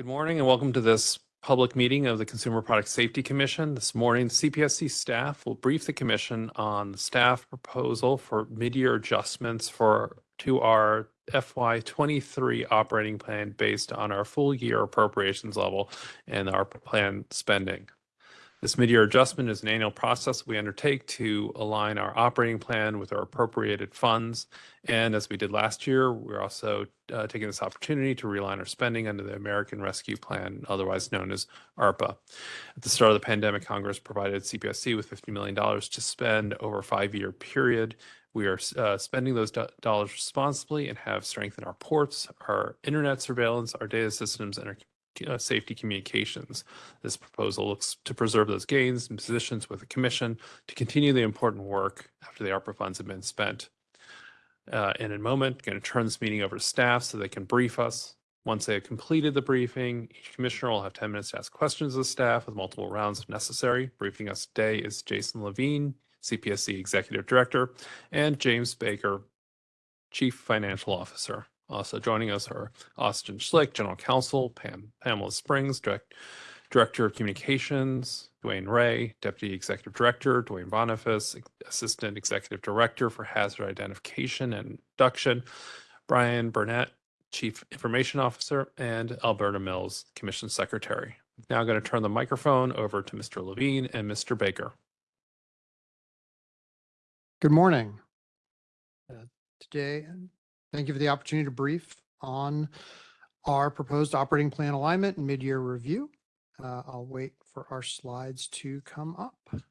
Good morning and welcome to this public meeting of the Consumer Product Safety Commission. This morning, the CPSC staff will brief the commission on the staff proposal for mid-year adjustments for to our FY23 operating plan based on our full year appropriations level and our planned spending. This mid-year adjustment is an annual process we undertake to align our operating plan with our appropriated funds. And as we did last year, we're also uh, taking this opportunity to realign our spending under the American Rescue Plan, otherwise known as ARPA. At the start of the pandemic, Congress provided CPSC with $50 million to spend over a five-year period. We are uh, spending those do dollars responsibly and have strengthened our ports, our internet surveillance, our data systems, and our uh, safety communications. This proposal looks to preserve those gains and positions with the commission to continue the important work after the ARPA funds have been spent. Uh, in a moment, going to turn this meeting over to staff so they can brief us. Once they have completed the briefing, each commissioner will have 10 minutes to ask questions of staff with multiple rounds if necessary. Briefing us today is Jason Levine, CPSC Executive Director, and James Baker, Chief Financial Officer. Also joining us are Austin Schlick, General Counsel, Pam, Pamela Springs, Direct, Director of Communications, DeWane Ray, Deputy Executive Director, Duane Boniface, Assistant Executive Director for Hazard Identification and Reduction, Brian Burnett, Chief Information Officer, and Alberta Mills, Commission Secretary. Now I'm going to turn the microphone over to Mr. Levine and Mr. Baker. Good morning. Uh, today, Thank you for the opportunity to brief on our proposed operating plan alignment and mid-year review. Uh, I'll wait for our slides to come up.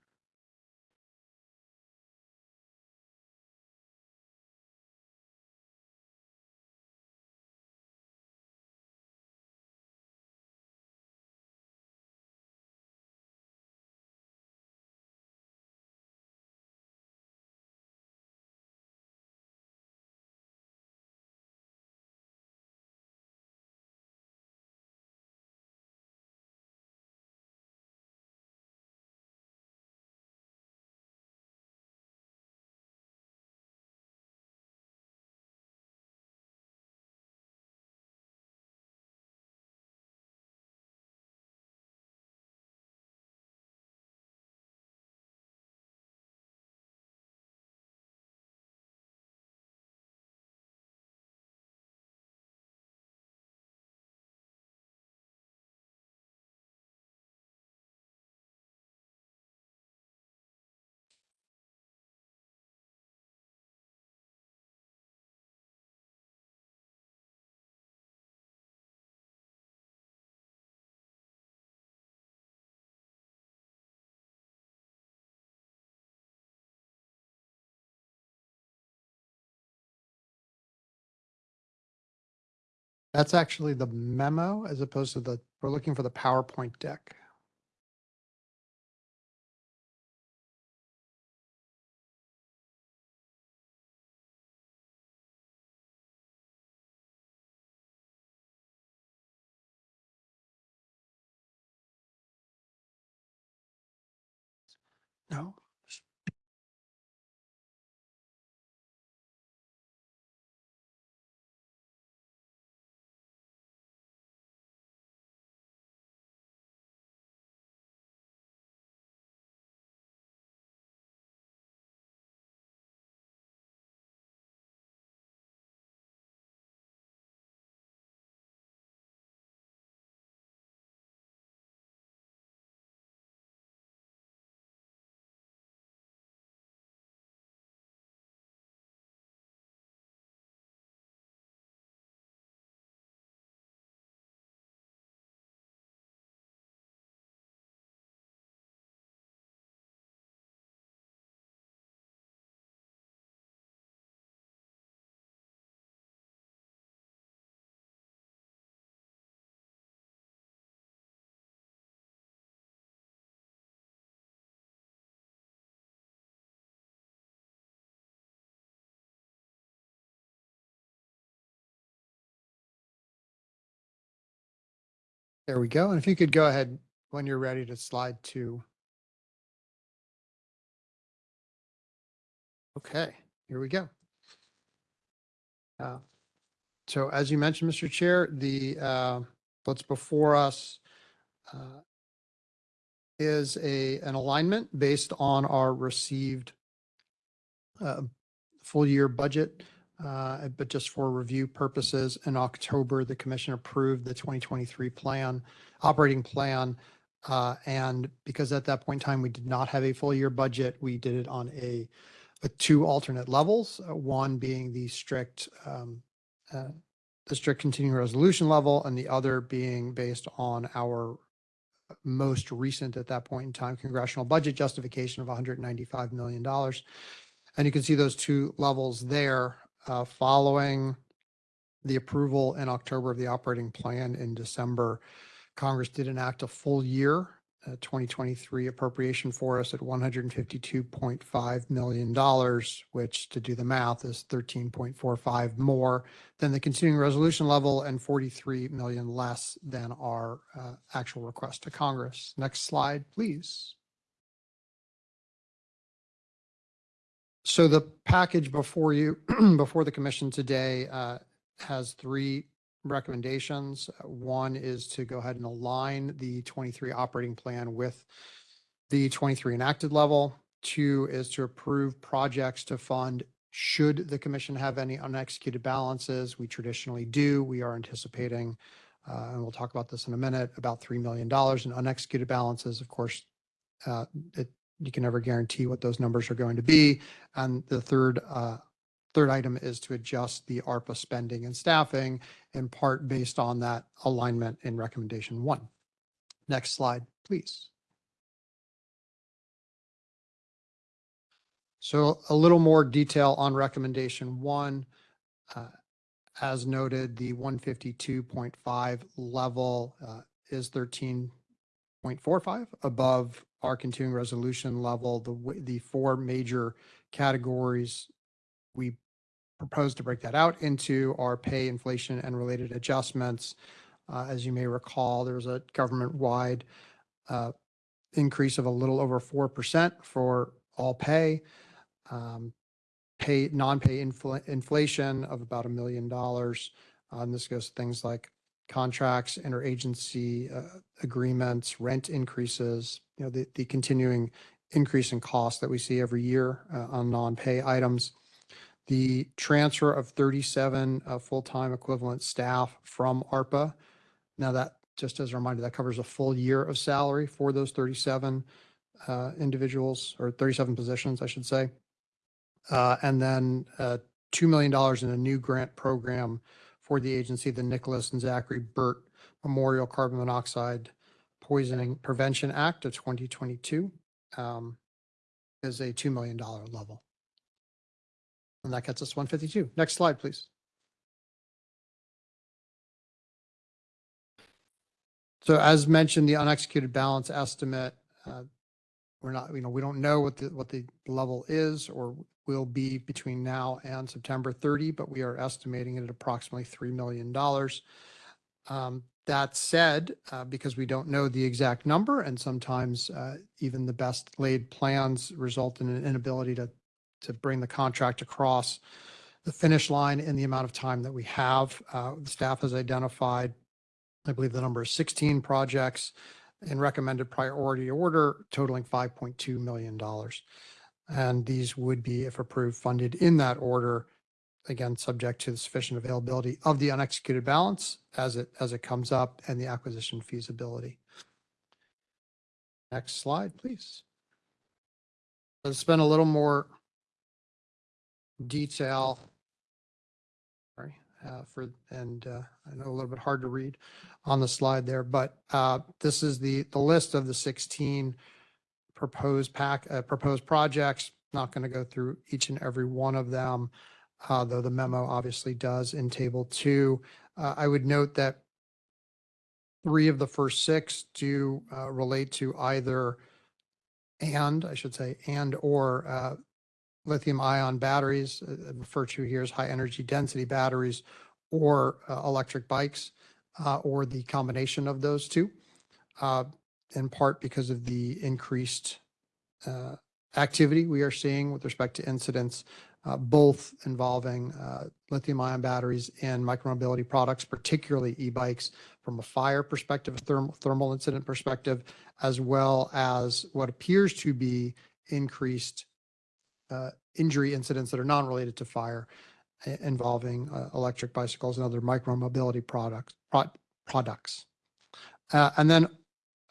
That's actually the memo as opposed to the, we're looking for the PowerPoint deck. No, There we go. And if you could go ahead when you're ready to slide two. Okay, here we go. Uh, so as you mentioned, Mr. Chair, the uh, What's before us uh, is a, an alignment based on our received uh, full year budget. Uh, But just for review purposes, in October, the commission approved the 2023 plan, operating plan. uh, And because at that point in time, we did not have a full year budget, we did it on a, with two alternate levels, uh, one being the strict, um, uh, the strict continuing resolution level, and the other being based on our most recent at that point in time congressional budget justification of $195 million. And you can see those two levels there following the approval in October of the operating plan in December. Congress did enact a full year uh, 2023 appropriation for us at $152.5 million, which to do the math is 13.45 more than the continuing resolution level and 43 million less than our uh, actual request to Congress. Next slide, please. So the package before you, before the commission today uh, has three recommendations. One is to go ahead and align the 23 operating plan with the 23 enacted level. Two is to approve projects to fund should the commission have any unexecuted balances. We traditionally do. We are anticipating, uh, and we'll talk about this in a minute, about $3 million in unexecuted balances. Of course, uh, it, you can never guarantee what those numbers are going to be. And the third, uh, third item is to adjust the ARPA spending and staffing in part based on that alignment in recommendation one. Next slide, please. So a little more detail on recommendation one. Uh, As noted, the 152.5 level uh, is 13.45 above our continuing resolution level. The, the four major categories we propose to break that out into our pay, inflation, and related adjustments. Uh, As you may recall, there was a government-wide uh, increase of a little over 4% for all pay. um, Pay, non-pay infl- inflation of about a million dollars. Uh, And this goes to things like contracts, interagency uh, agreements, rent increases, you know, the, the continuing increase in costs that we see every year uh, on non-pay items the transfer of 37 uh, full-time equivalent staff from ARPA. Now that, just as a reminder, that covers a full year of salary for those 37 uh, individuals or 37 positions, I should say. Uh, And then uh, $2 million in a new grant program for the agency, the Nicholas and Zachary Burt Memorial Carbon Monoxide Poisoning Prevention Act of 2022 um, is a $2 million level. And that gets us 152. Next slide, please. So as mentioned, the unexecuted balance estimate, uh, we're not, you know, we don't know what the, what the level is or will be between now and September 30, but we are estimating it at approximately $3 million. Um, That said, uh, because we don't know the exact number and sometimes uh, even the best laid plans result in an inability to to bring the contract across the finish line in the amount of time that we have. Uh, Staff has identified, I believe the number is 16 projects in recommended priority order totaling $5.2 million. And these would be, if approved, funded in that order, again, subject to the sufficient availability of the unexecuted balance as it, as it comes up and the acquisition feasibility. Next slide, please. Let's spend a little more detail. Sorry, uh, for, and, uh, I know a little bit hard to read on the slide there, but, uh, this is the, the list of the sixteen proposed pack, uh, proposed projects. Not going to go through each and every one of them, uh, though the memo obviously does in table two. Uh, I would note that three of the first six do, uh, relate to either and, I should say, and or, uh, lithium ion batteries, uh, referred to here as high energy density batteries, or electric bikes, or the combination of those two, in part because of the increased uh, activity we are seeing with respect to incidents uh, both involving uh, lithium ion batteries and micromobility products, particularly e-bikes from a fire perspective, a thermal, thermal incident perspective, as well as what appears to be increased uh, injury incidents that are non-related to fire involving uh, electric bicycles and other micromobility products, pro- products. Uh, And then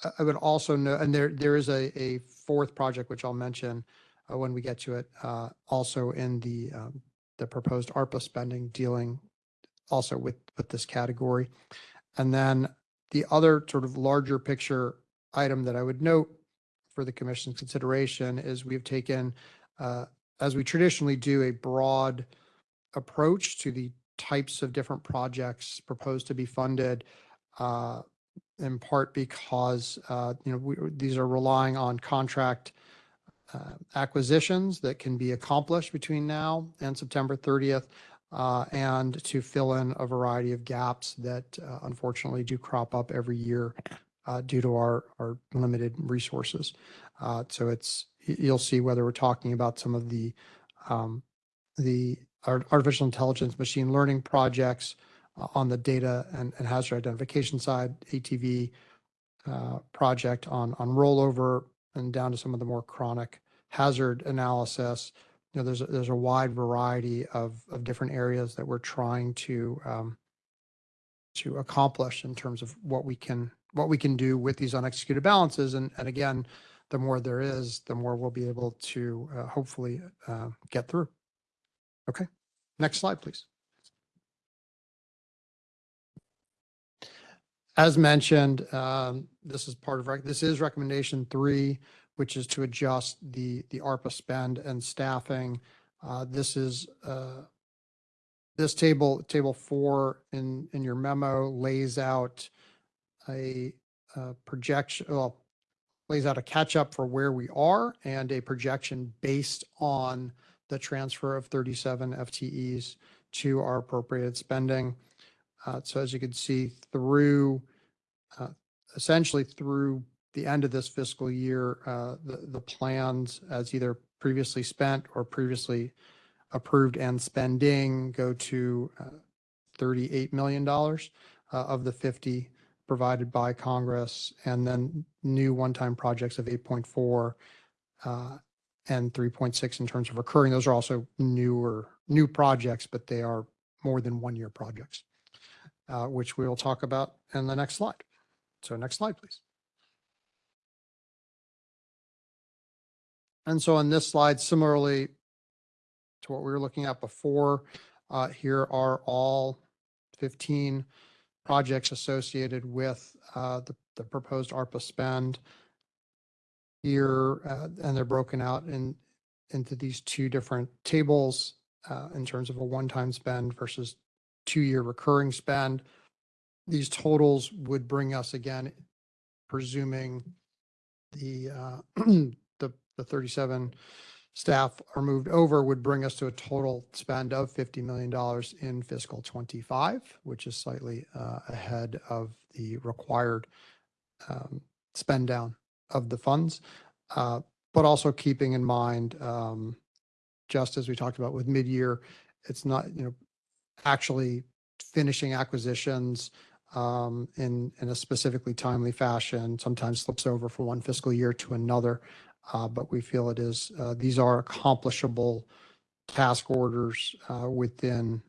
I- would also know, and there, there is a, a fourth project, which I'll mention uh, when we get to it, uh, also in the, um, the proposed ARPA spending dealing also with, with this category. And then the other sort of larger picture item that I would note for the commission's consideration is we've taken, uh, as we traditionally do, a broad approach to the types of different projects proposed to be funded, uh, in part because, uh, you know, we, these are relying on contract uh, acquisitions that can be accomplished between now and September 30th, uh, and to fill in a variety of gaps that uh, unfortunately do crop up every year uh, due to our, our limited resources. Uh, So it's, you'll see whether we're talking about some of the, um, the artificial intelligence, machine learning projects on the data and hazard identification side, ATV uh, project on, on rollover and down to some of the more chronic hazard analysis. You know, there's, a- there's a wide variety of, of different areas that we're trying to, um, to accomplish in terms of what we can, what we can do with these unexecuted balances. And, and again, the more there is, the more we'll be able to uh, hopefully uh, get through. Okay, next slide, please. As mentioned, um, this is part of, this is recommendation three, which is to adjust the, the ARPA spend and staffing. Uh, This is, uh, this table, table four in, in your memo lays out a uh, projection, well, lays out a catch-up for where we are and a projection based on the transfer of 37 FTEs to our appropriated spending. Uh, So as you can see through, uh, essentially through the end of this fiscal year, uh, the, the plans as either previously spent or previously approved and spending go to uh, $38 million uh, of the 50 provided by Congress, and then new one-time projects of 8.4 uh, and 3.6 in terms of recurring. Those are also newer, new projects, but they are more than one-year projects, uh, which we will talk about in the next slide. So next slide, please. And so on this slide, similarly to what we were looking at before, uh, here are all 15 projects associated with uh, the the proposed ARPA spend here, uh, and they're broken out in, into these two different tables uh, in terms of a one-time spend versus two-year recurring spend. These totals would bring us again, presuming the, uh, the, the 37 staff are moved over, would bring us to a total spend of $50 million in fiscal '25, which is slightly uh, ahead of the required um, spend down of the funds. Uh, But also keeping in mind, um, just as we talked about with mid-year, it's not, you know, actually finishing acquisitions um, in, in a specifically timely fashion, sometimes slips over from one fiscal year to another. Uh, But we feel it is, uh, these are accomplishable task orders uh, within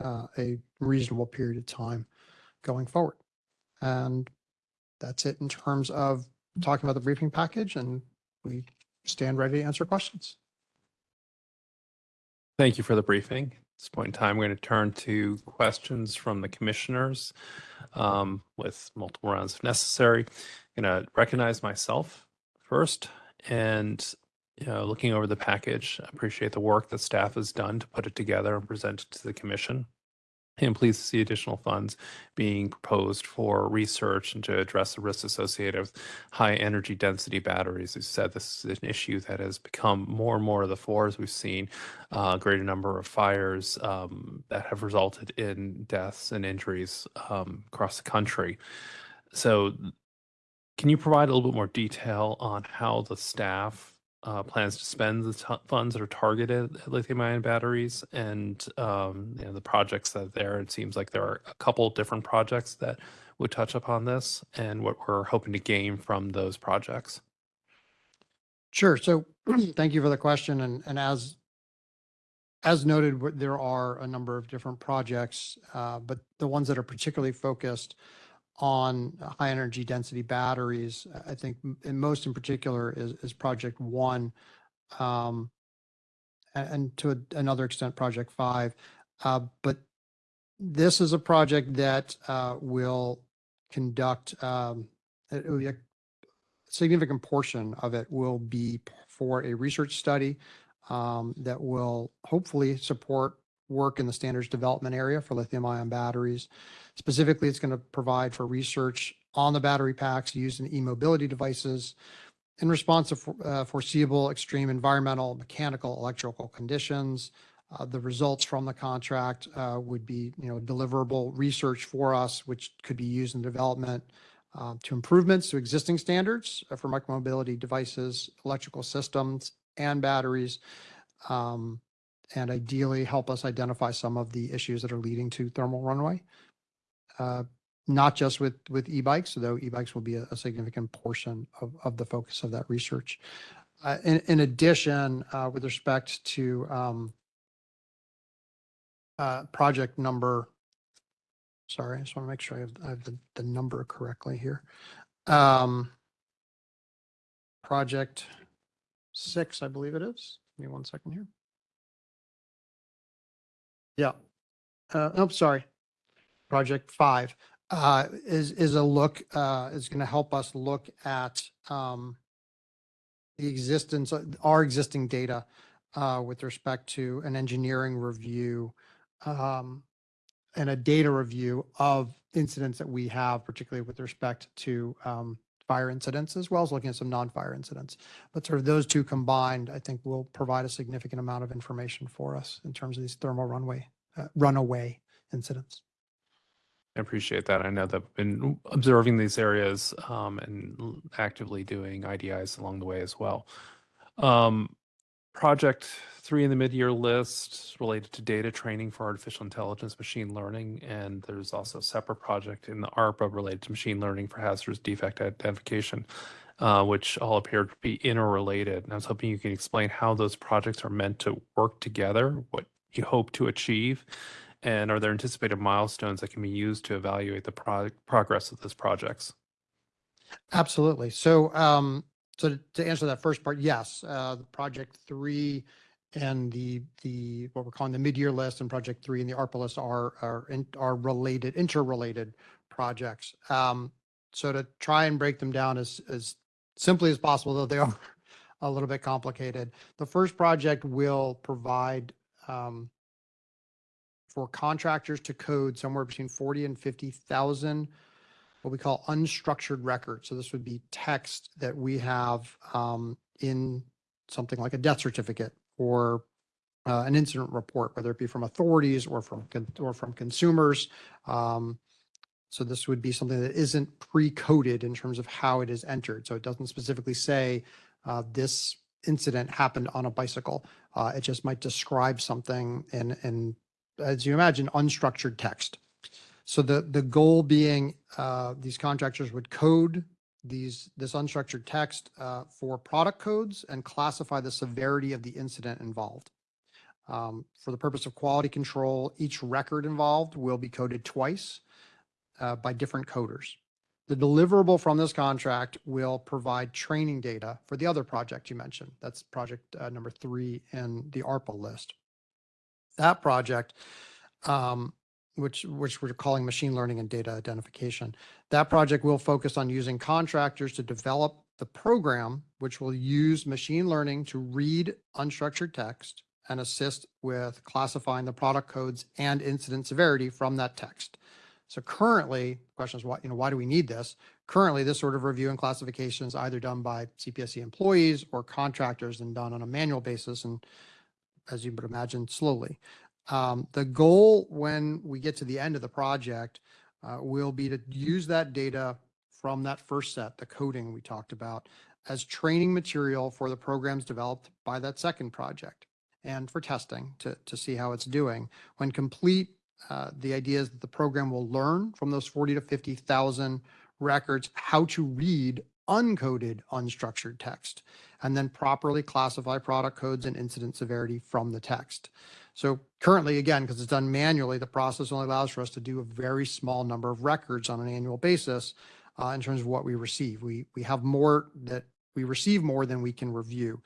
a reasonable period of time going forward. And that's it in terms of talking about the briefing package and we stand ready to answer questions. Thank you for the briefing. This point in time, we're going to turn to questions from the commissioners um, with multiple rounds if necessary. I'm Going to recognize myself first and you know, looking over the package, appreciate the work that staff has done to put it together and present it to the commission. And pleased to see additional funds being proposed for research and to address the risks associated with high energy density batteries. As you said, this is an issue that has become more and more of the fore as we've seen uh, a greater number of fires um, that have resulted in deaths and injuries um, across the country. So, can you provide a little bit more detail on how the staff uh, plans to spend the funds that are targeted at lithium ion batteries and um, you know, the projects that are there. It seems like there are a couple different projects that would touch upon this and what we're hoping to gain from those projects. Sure. So thank you for the question. And, and as, as noted, there are a number of different projects, uh, but the ones that are particularly focused on high energy density batteries, I think most in particular is, project one. Um, and, to another extent, project five. Uh, but this is a project that, uh, will conduct, um, it will be a significant portion of it will be for a research study um, that will hopefully support work in the standards development area for lithium ion batteries. Specifically, it's going to provide for research on the battery packs used in e-mobility devices in response to for- uh, foreseeable extreme environmental, mechanical, electrical conditions. Uh, The results from the contract uh, would be, you know, deliverable research for us, which could be used in development um, to improvements to existing standards uh, for micromobility devices, electrical systems, and batteries. um, And ideally help us identify some of the issues that are leading to thermal runaway. Uh, Not just with, with e-bikes, though e-bikes will be a a significant portion of, of the focus of that research. Uh, In, in addition, uh, with respect to um, uh, project number Sorry, I just want to make sure I have, I have the, the number correctly here. Um, project six, I believe it is. Give me one second here. Yeah. Uh, oh, sorry. Project five, uh, is, is a look, uh, is going to help us look at, um, the existence, of our existing data, uh, with respect to an engineering review, um, and a data review of incidents that we have, particularly with respect to um, fire incidents, as well as looking at some non-fire incidents. But sort of those two combined, I think will provide a significant amount of information for us in terms of these thermal runway, uh, runaway incidents. I appreciate that. I know that I've been observing these areas um, and actively doing IDIs along the way as well. Um, project three in the mid-year list related to data training for artificial intelligence, machine learning, and there's also a separate project in the ARPA related to machine learning for hazardous defect identification, uh, which all appear to be interrelated. And I was hoping you can explain how those projects are meant to work together, what you hope to achieve, and are there anticipated milestones that can be used to evaluate the pro- progress of those projects? Absolutely. So, um, so to- answer that first part, yes, uh, project three and the, the, what we're calling the mid-year list and project three and the ARPA list are, are, in- are related, interrelated projects. Um, so to try and break them down as, as simply as possible, though they are a little bit complicated. The first project will provide, um, for contractors to code somewhere between 40 and 50,000 what we call unstructured records. So this would be text that we have um, in something like a death certificate or uh, an incident report, whether it be from authorities or from or from consumers. Um, so this would be something that isn't pre-coded in terms of how it is entered. So it doesn't specifically say uh, this incident happened on a bicycle. Uh, it just might describe something in, in, as you imagine, unstructured text. So the, the goal being, uh, these contractors would code these, this unstructured text, uh, for product codes and classify the severity of the incident involved. Um, for the purpose of quality control, each record involved will be coded twice, uh, by different coders. The deliverable from this contract will provide training data for the other project you mentioned. That's project, uh, number three in the ARPA list. That project, um, which, which we're calling machine learning and data identification. That project will focus on using contractors to develop the program, which will use machine learning to read unstructured text and assist with classifying the product codes and incident severity from that text. So currently, the question is why, you know, why do we need this? Currently, this sort of review and classification is either done by CPSC employees or contractors and done on a manual basis and as you would imagine, slowly. Um, the goal when we get to the end of the project uh, will be to use that data from that first set, the coding we talked about, as training material for the programs developed by that second project and for testing to, to see how it's doing. When complete, uh, the idea is that the program will learn from those 40 to 50,000 records how to read uncoded unstructured text and then properly classify product codes and incident severity from the text. So currently, again, because it's done manually, the process only allows for us to do a very small number of records on an annual basis uh, in terms of what we receive. We, we have more that we receive more than we can review.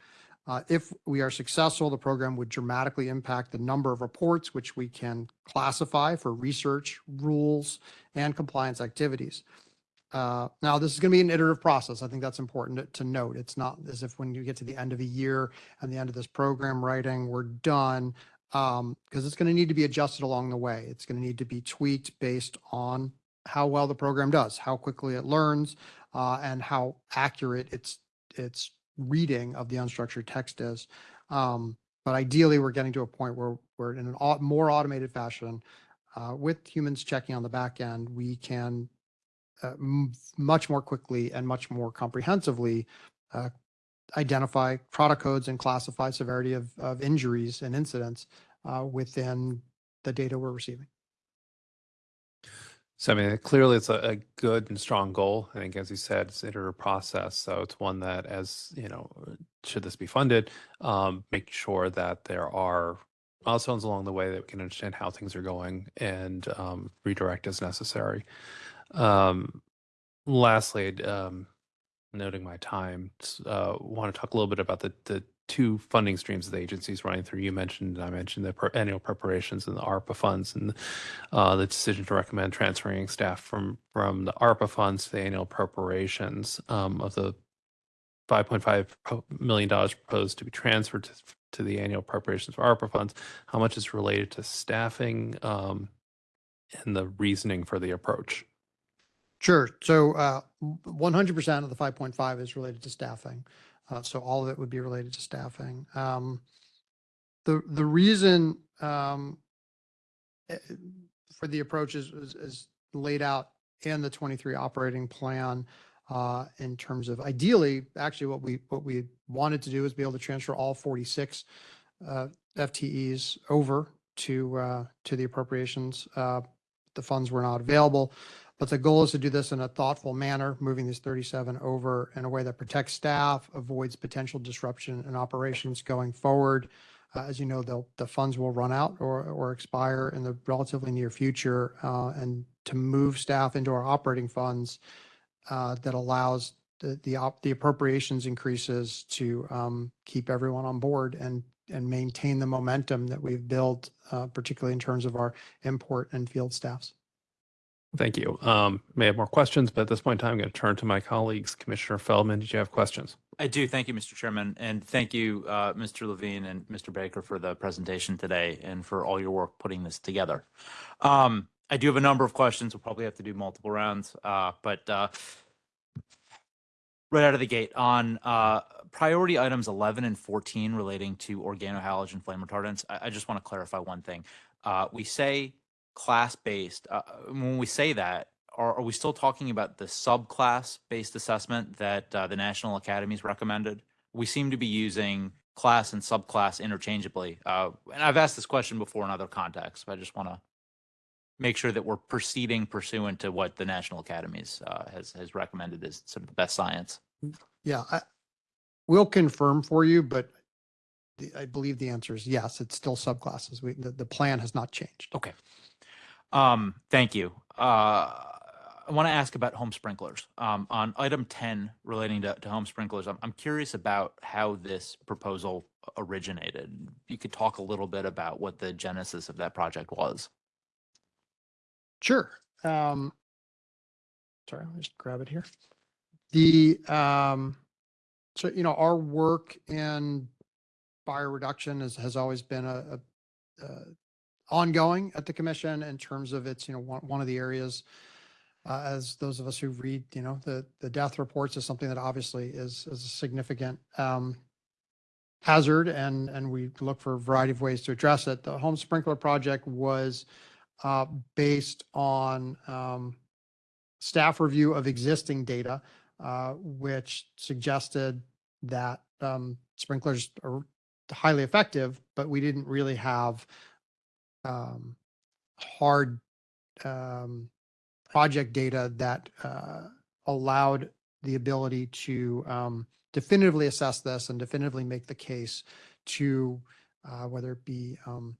Uh, if we are successful, the program would dramatically impact the number of reports which we can classify for research, rules, and compliance activities. Uh, now, this is going to be an iterative process. I think that's important to, to note. It's not as if when you get to the end of a year and the end of this program writing, we're done, um, because it's going to need to be adjusted along the way. It's going to need to be tweaked based on how well the program does, how quickly it learns, uh, and how accurate its its reading of the unstructured text is. Um, but ideally, we're getting to a point where we're in a au- more automated fashion uh, with humans checking on the back end, we can uh, much more quickly and much more comprehensively uh, identify product codes and classify severity of, of injuries and incidents uh, within the data we're receiving. So I mean, clearly it's a, a good and strong goal. I think, as you said, it's an iterative process. So it's one that, as you know, should this be funded, um, make sure that there are milestones along the way that we can understand how things are going and um, redirect as necessary. Um, lastly, um, noting my time, uh, want to talk a little bit about the, the two funding streams the agencies running through. You mentioned, I mentioned the annual preparations and the ARPA funds, and uh, the decision to recommend transferring staff from from the ARPA funds to the annual preparations um, of the 5.5 million dollars proposed to be transferred to, to the annual preparations for ARPA funds. How much is related to staffing um, and the reasoning for the approach? Sure. So uh, 100% of the 5.5 is related to staffing. Uh, so all of it would be related to staffing. Um, the the reason um, eh, for the approach is, is, is laid out in the 23 operating plan uh, in terms of ideally, actually, what we what we wanted to do is be able to transfer all 46 uh, FTEs over to uh, to the appropriations. Uh, the funds were not available. But the goal is to do this in a thoughtful manner, moving these 37 over in a way that protects staff, avoids potential disruption in operations going forward. Uh, as you know, the funds will run out or, or expire in the relatively near future. Uh, and to move staff into our operating funds uh, that allows the, the, op, the appropriations increases to um, keep everyone on board and and maintain the momentum that we've built, uh, particularly in terms of our import and field staffs. Thank you. Um, may have more questions, but at this point in time, I'm going to turn to my colleagues. Commissioner Feldman, did you have questions? I do. Thank you, Mr. Chairman. And thank you, uh, Mr. Levine and Mr. Baker for the presentation today and for all your work putting this together. Um, I do have a number of questions. We'll probably have to do multiple rounds, uh, but uh, right out of the gate on uh, priority items 11 and 14 relating to organohalogen flame retardants, I, I just want to clarify one thing. Uh, we say class based. Uh, when we say that, are, are we still talking about the subclass based assessment that uh, the National Academies recommended? We seem to be using class and subclass interchangeably. Uh, and I've asked this question before in other contexts, but I just want to make sure that we're proceeding pursuant to what the National Academies uh, has has recommended as sort of the best science. Yeah, I, we'll confirm for you, but the, I believe the answer is yes, it's still subclasses. We, the, the plan has not changed. Okay. Um, thank you. Uh, I want to ask about home sprinklers. Um, on item 10 relating to, to home sprinklers, I'm, I'm curious about how this proposal originated. You could talk a little bit about what the genesis of that project was. Sure. Um, sorry, me just grab it here. The, um, so, you know, our work in fire reduction has, has always been a, a, a ongoing at the commission in terms of its, you know, one, one of the areas uh, as those of us who read, you know, the, the death reports is something that obviously is, is a significant um, hazard and, and we look for a variety of ways to address it. The home sprinkler project was uh, based on um, staff review of existing data uh, which suggested that um, sprinklers are highly effective, but we didn't really have um, hard um, project data that uh, allowed the ability to um, definitively assess this and definitively make the case to uh, whether it be um,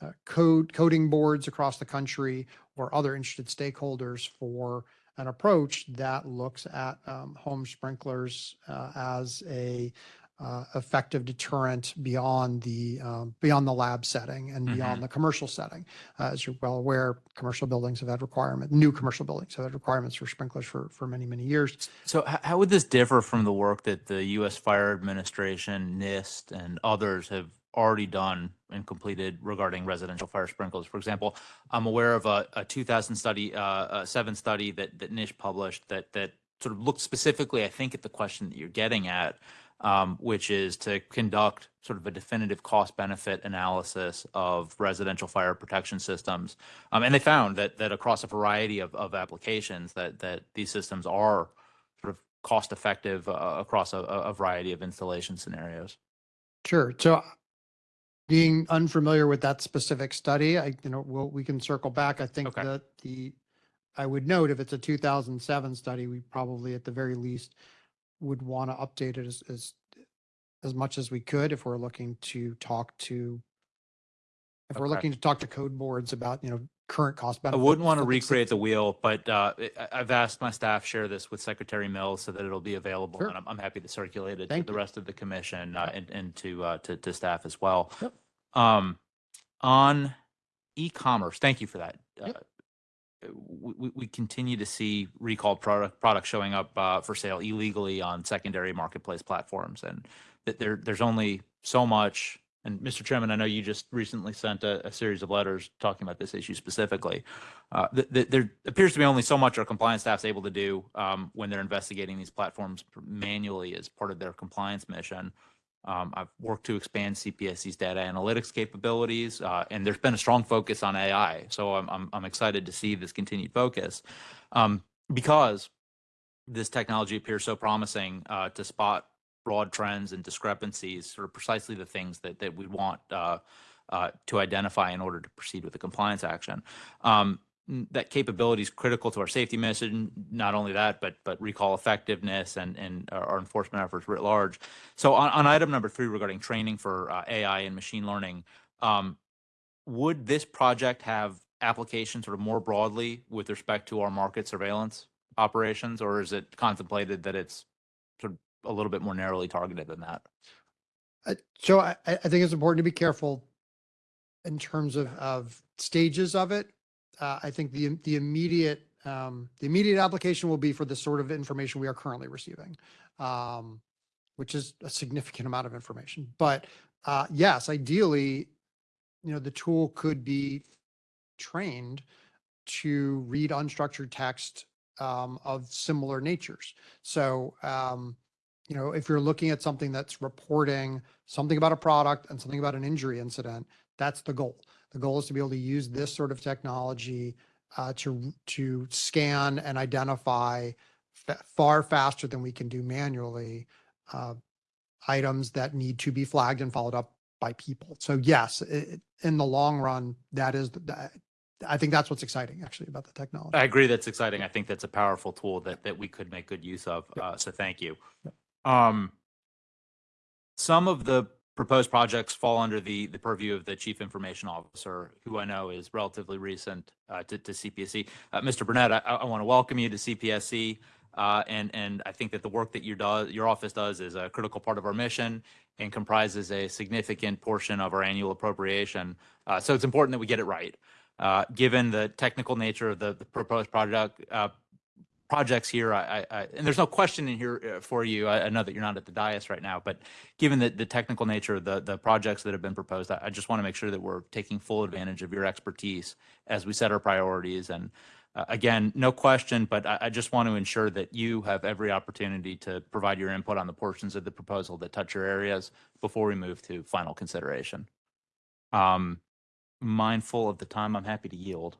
uh, code coding boards across the country or other interested stakeholders for an approach that looks at um, home sprinklers uh, as a uh, effective deterrent beyond the um, beyond the lab setting and beyond the commercial setting. Uh, as you're well aware, commercial buildings have had requirement, new commercial buildings have had requirements for sprinklers for for many many years. So how would this differ from the work that the U.S. Fire Administration, NIST, and others have already done and completed regarding residential fire sprinklers? For example, I'm aware of a, a 2000 study, uh, a seven study that that NIST published that that sort of looked specifically, I think, at the question that you're getting at, um, which is to conduct sort of a definitive cost benefit analysis of residential fire protection systems. Um, and they found that that across a variety of, of applications that that these systems are sort of cost effective uh, across a, a variety of installation scenarios. Sure. So being unfamiliar with that specific study, I, you know, we'll, we can circle back. I think Okay. that the, I would note if it's a 2007 study, we probably at the very least would want to update it as, as, as much as we could if we're looking to talk to, if we're Okay. looking to talk to code boards about, you know, current cost I wouldn't want to the recreate the wheel, but uh, I've asked my staff share this with Secretary Mills so that it'll be available, Sure. and I'm, I'm happy to circulate it to Thank the you. rest of the commission uh, and, and to, uh, to to staff as well. Yep. Um, on e-commerce, thank you for that. Yep. We, we- continue to see recalled product products showing up uh, for sale illegally on secondary marketplace platforms, and that there there's only so much. And Mr. Chairman, I know you just recently sent a, a series of letters talking about this issue specifically. Uh, th- th- there appears to be only so much our compliance staff's able to do um, when they're investigating these platforms manually as part of their compliance mission. Um, I've worked to expand CPSC's data analytics capabilities, uh, and there's been a strong focus on AI. So I'm, I'm, I'm excited to see this continued focus um, because this technology appears so promising uh, to spot broad trends and discrepancies, sort of precisely the things that, that we want uh, uh, to identify in order to proceed with the compliance action. Um, that capability is critical to our safety mission. Not only that, but but recall effectiveness and and our enforcement efforts writ large. So on, on item number three regarding training for uh, AI and machine learning, um, would this project have application sort of more broadly with respect to our market surveillance operations, or is it contemplated that it's sort of a little bit more narrowly targeted than that? Uh, So I, I I think it's important to be careful in terms of, of stages of it. Uh, I think the, the immediate, um, the immediate application will be for the sort of information we are currently receiving. Um, which is a significant amount of information, but, uh, yes, ideally, you know, the tool could be trained to read unstructured text, um, of similar natures. So, um, you know, if you're looking at something that's reporting something about a product and something about an injury incident, that's the goal. The goal is to be able to use this sort of technology uh, to to scan and identify fa- far faster than we can do manually uh, items that need to be flagged and followed up by people. So yes, i- i- in the long run, that is the, I think that's what's exciting actually about the technology. I agree. That's exciting. I think that's a powerful tool that, that we could make good use of. Yep. Uh, so thank you. Yep. Um, some of the proposed projects fall under the, the purview of the chief information officer, who I know is relatively recent uh, to, to CPSC. Uh, Mr. Burnett, I, I want to welcome you to CPSC. Uh, and, and I think that the work that you do, your office does is a critical part of our mission and comprises a significant portion of our annual appropriation. Uh, so it's important that we get it right. Uh, given the technical nature of the, the proposed project, uh, projects here, I, I, and there's no question in here uh, for you. I, I know that you're not at the dais right now, but given the, the technical nature of the, the projects that have been proposed, I, just want to make sure that we're taking full advantage of your expertise as we set our priorities. And uh, again, no question, but I, I just want to ensure that you have every opportunity to provide your input on the portions of the proposal that touch your areas before we move to final consideration. Um, mindful of the time, I'm happy to yield.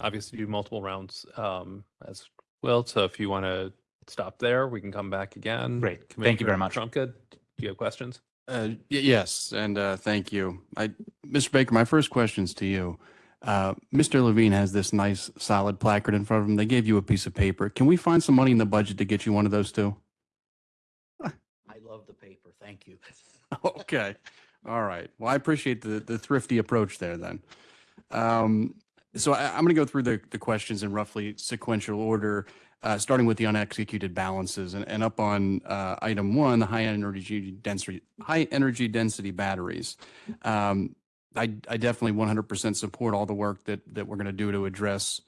Obviously do multiple rounds um, as well. So if you want to stop there, we can come back again. Great. Thank you very Commissioner much. Trumka, do you have questions? Uh, Yes, and uh, thank you. I, Mr. Baker, my first question's to you. Uh, Mr. Levine has this nice solid placard in front of him. They gave you a piece of paper. Can we find some money in the budget to get you one of those too? I love the paper. Thank you. Okay, all right. Well, I appreciate the, the thrifty approach there then. Um, So I, I'm going to go through the, the questions in roughly sequential order, uh, starting with the unexecuted balances and, and up on uh, item one, the high energy density, high energy density batteries. Um, I, I definitely 100% support all the work that, that we're going to do to address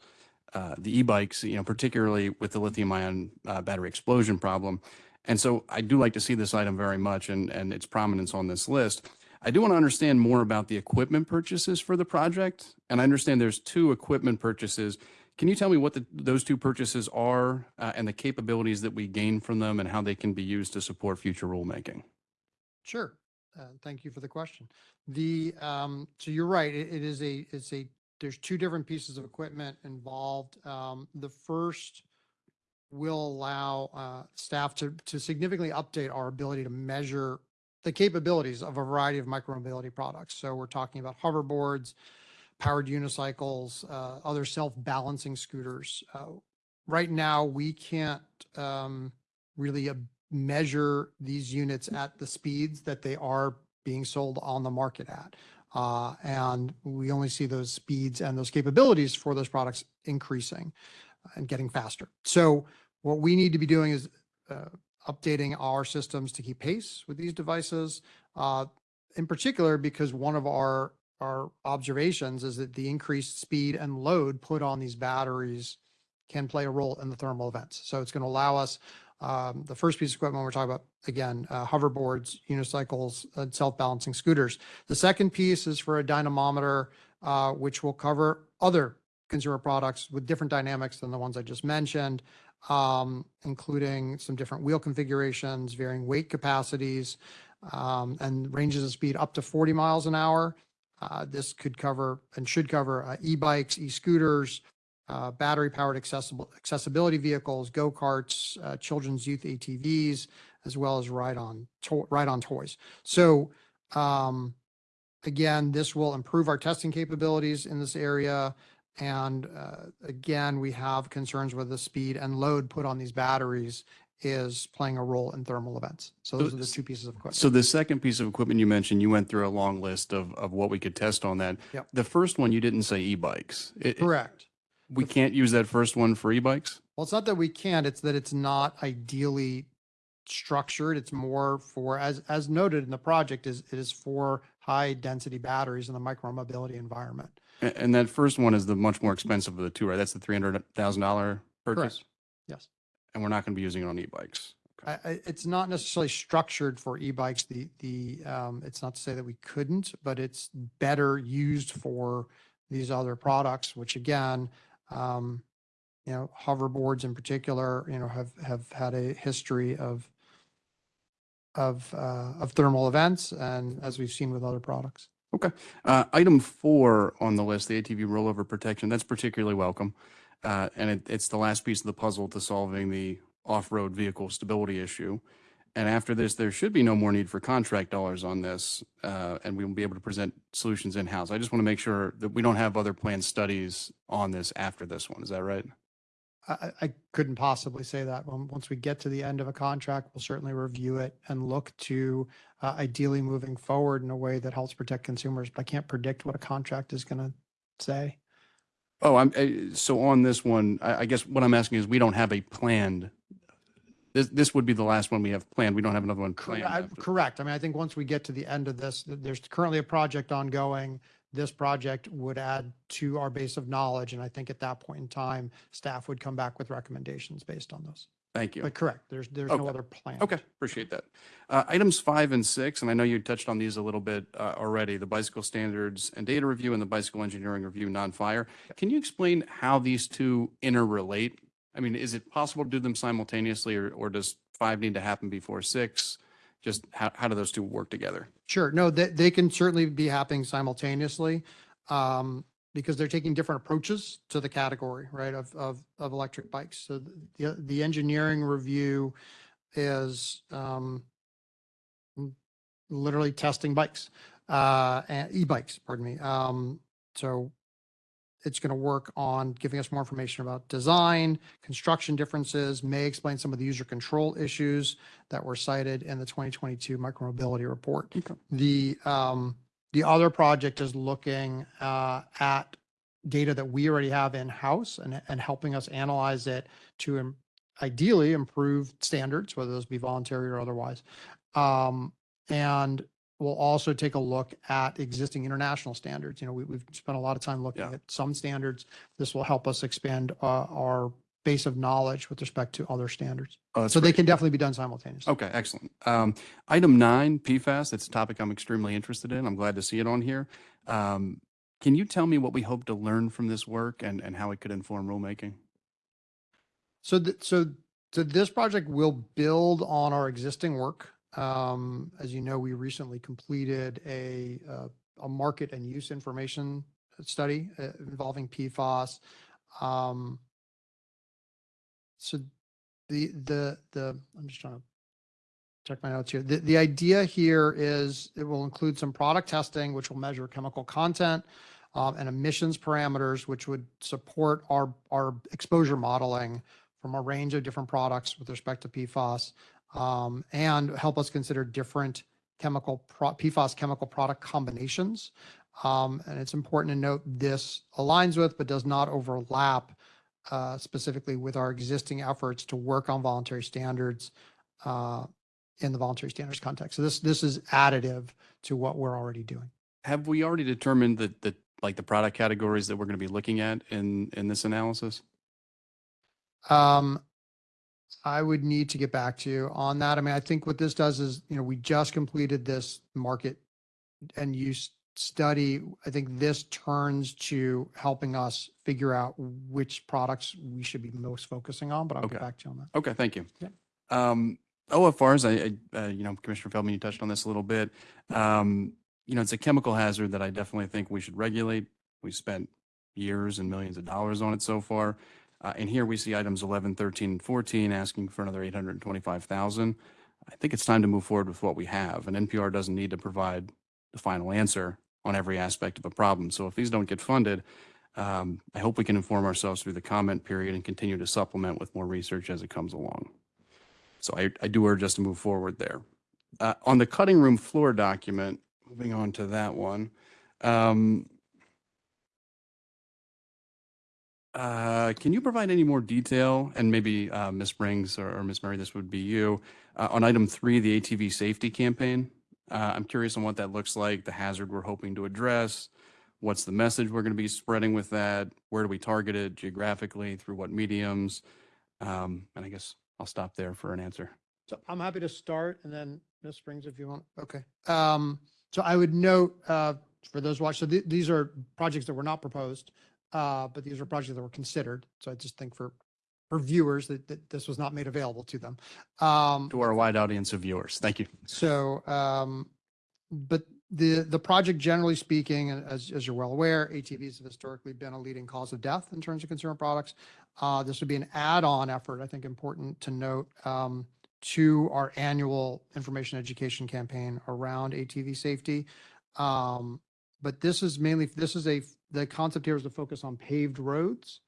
uh, the e-bikes, you know, particularly with the lithium ion uh, battery explosion problem. And so I do like to see this item very much and, and its prominence on this list. I do want to understand more about the equipment purchases for the project. And I understand there's two equipment purchases. Can you tell me what the, those two purchases are uh, and the capabilities that we gain from them and how they can be used to support future rulemaking? Sure. Uh, Thank you for the question. The, um, so you're right, it it is a, it's a, there's two different pieces of equipment involved. Um, The first will allow uh, staff to, to significantly update our ability to measure the capabilities of a variety of micromobility products. So we're talking about hoverboards, powered unicycles, uh, other self-balancing scooters. Uh, Right now, we can't um, really uh, measure these units at the speeds that they are being sold on the market at. Uh, and we only see those speeds and those capabilities for those products increasing and getting faster. So what we need to be doing is uh, updating our systems to keep pace with these devices. Uh, in particular, because one of our our observations is that the increased speed and load put on these batteries can play a role in the thermal events. So it's going to allow us um, the first piece of equipment we're talking about, again, uh, hoverboards, unicycles, and self-balancing scooters. The second piece is for a dynamometer, uh, which will cover other consumer products with different dynamics than the ones I just mentioned, um, including some different wheel configurations, varying weight capacities, um, and ranges of speed up to 40 miles an hour. Uh, this could cover and should cover uh, e-bikes, e-scooters, uh, battery-powered accessible accessibility vehicles, go-karts, uh, children's youth ATVs, as well as ride-on to- ride-on toys. So um, again, this will improve our testing capabilities in this area. And uh, again, we have concerns with the speed and load put on these batteries is playing a role in thermal events. So those are the two pieces of equipment. So the second piece of equipment you mentioned, you went through a long list of, of what we could test on that. Yep. The first one, you didn't say e-bikes. It- Correct. We can't use that first one for e-bikes? Well, it's not that we can't, it's that it's not ideally structured. It's more for, as, as noted in the project, is, it is for high density batteries in the micromobility environment. And that first one is the much more expensive of the two, right? That's the three hundred thousand dollar purchase? Yes. And we're not going to be using it on e-bikes. I, I, it's not necessarily structured for e-bikes. The, the, um, it's not to say that we couldn't, but it's better used for these other products, which again, um, you know, hoverboards in particular, you know, have, have had a history of, of, uh, of thermal events and as we've seen with other products. Uh, item four on the list, the ATV rollover protection, that's particularly welcome. Uh, and it, it's the last piece of the puzzle to solving the off-road vehicle stability issue. And after this, there should be no more need for contract dollars on this, uh, and we will be able to present solutions in-house. I just want to make sure that we don't have other planned studies on this after this one. Is that right? I, I- couldn't possibly say that. Once we get to the end of a contract, we'll certainly review it and look to uh, ideally moving forward in a way that helps protect consumers. But I can't predict what a contract is going to say. Oh, I'm, uh, so on this one, I, I guess what I'm asking is we don't have a planned, this, this would be the last one we have planned. We don't have another one planned. I- Correct. I mean, I think once we get to the end of this, there's currently a project ongoing. This project would add to our base of knowledge. And I think at that point in time, staff would come back with recommendations based on those. Thank you. But correct, there's, there's no Okay. other plan. Okay, appreciate that. Uh, Items five and six, and I know you touched on these a little bit uh, already, the bicycle standards and data review and the bicycle engineering review, non-fire. Can you explain how these two interrelate? I mean, is it possible to do them simultaneously or, or does five need to happen before six? Just how, how do those two work together? Sure. No, they, they can certainly be happening simultaneously. Um, because they're taking different approaches to the category, right, of, of, of electric bikes. So the, the engineering review is, um, literally testing bikes, uh, e-bikes, pardon me. Um, so it's going to work on giving us more information about design, construction differences, may explain some of the user control issues that were cited in the 2022 micromobility report. Okay. The, um, the other project is looking, uh, at data that we already have in-house and, and helping us analyze it to im- ideally improve standards, whether those be voluntary or otherwise. Um, and we'll also take a look at existing international standards. You know, we, we've spent a lot of time looking Yeah. at some standards. This will help us expand, uh, our base of knowledge with respect to other standards. Oh, So they can definitely be done simultaneously. Okay, excellent. Um, item nine, PFAS, it's a topic I'm extremely interested in. I'm glad to see it on here. Um, can you tell me what we hope to learn from this work and, and how it could inform rulemaking? So, th- so, so this project will build on our existing work. Um, as you know, we recently completed a, uh, a market and use information study uh, involving PFAS. Um, so the, the, the, I'm just trying to check my notes here. The, idea here is it will include some product testing, which will measure chemical content um, and emissions parameters, which would support our, our exposure modeling from a range of different products with respect to PFAS um, and help us consider different chemical, pro- PFAS chemical product combinations. Um, and it's important to note this aligns with, but does not overlap uh, specifically with our existing efforts to work on voluntary standards uh, in the voluntary standards context. So this, this is additive to what we're already doing. Have we already determined the, the, like the product categories that we're going to be looking at in, in this analysis? Um, I would need to get back to you on that. I mean, I think what this does is, you know, we just completed this market and use study. I think this turns to helping us figure out which products we should be most focusing on, but I'll Okay. get back to you on that. Okay, thank you. Yeah. Um, OFRs, I, I, uh, you know, Commissioner Feldman, you touched on this a little bit. Um, you know, it's a chemical hazard that I definitely think we should regulate. We spent years and millions of dollars on it so far. Uh, and here we see items 11, 13, and 14 asking for another 825,000. I think it's time to move forward with what we have. And NPR doesn't need to provide the final answer on every aspect of a problem. So if these don't get funded, um, I hope we can inform ourselves through the comment period and continue to supplement with more research as it comes along. So I, I do urge us to move forward there. Uh, on the cutting room floor document, moving on to that one. Um, uh, can you provide any more detail and maybe, uh, Ms. Springs or, or Ms. Murray, this would be you, uh, on item three, the ATV safety campaign? Uh, I'm curious on what that looks like, the hazard we're hoping to address. What's the message we're going to be spreading with that? Where do we target it geographically? Through what mediums? Um, and I guess I'll stop there for an answer. So I'm happy to start and then Ms. Springs, if you want. Okay. Um, so I would note, uh, for those watch, so th- these are projects that were not proposed, uh, but these are projects that were considered. So I just think for, for viewers that, that this was not made available to them. Um, To our wide audience of viewers, thank you. so, um, but the, the project generally speaking, and as, as you're well aware, ATVs have historically been a leading cause of death in terms of consumer products. Uh, this would be an add-on effort, I think important to note, um, to our annual information education campaign around ATV safety. Um, but this is mainly, this is a, the concept here is to focus on paved roads.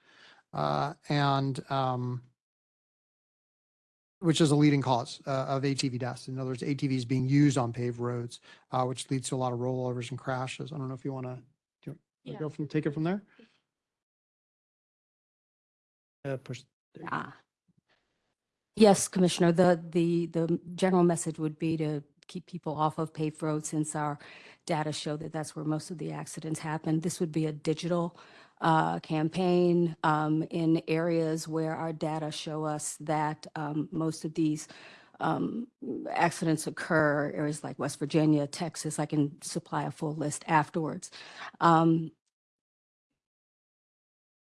Uh, and, um, which is a leading cause uh, of ATV deaths. In other words, ATVs being used on paved roads, uh, which leads to a lot of rollovers and crashes. I don't know if you want to, Yeah. go from, take it from there? Uh, push. there. Ah. Yes, Commissioner, the, the, the general message would be to keep people off of paved roads since our data show that that's where most of the accidents happen. This would be a digital uh, campaign um, in areas where our data show us that um, most of these um, accidents occur, areas like West Virginia, Texas. I can supply a full list afterwards. Um,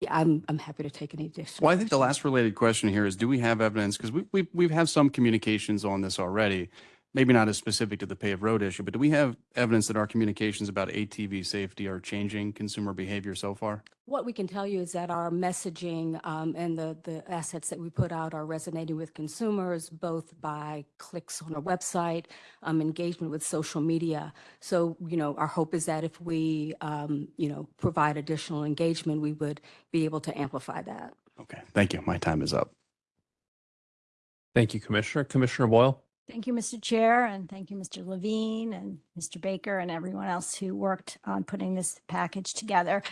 yeah, I'm, I'm happy to take any additional. Well, I think the last related question here is, do we have evidence? Because we, we, we've had some communications on this already. Maybe not as specific to the paved road issue, but do we have evidence that our communications about ATV safety are changing consumer behavior so far? What we can tell you is that our messaging um, and the, the assets that we put out are resonating with consumers, both by clicks on our website, um, engagement with social media. So, you know, our hope is that if we, um, you know, provide additional engagement, we would be able to amplify that. Okay, thank you. My time is up. Thank you, Commissioner. Commissioner Boyle? Thank you, Mr. Chair, and thank you, Mr. Levine and Mr. Baker and everyone else who worked on putting this package together.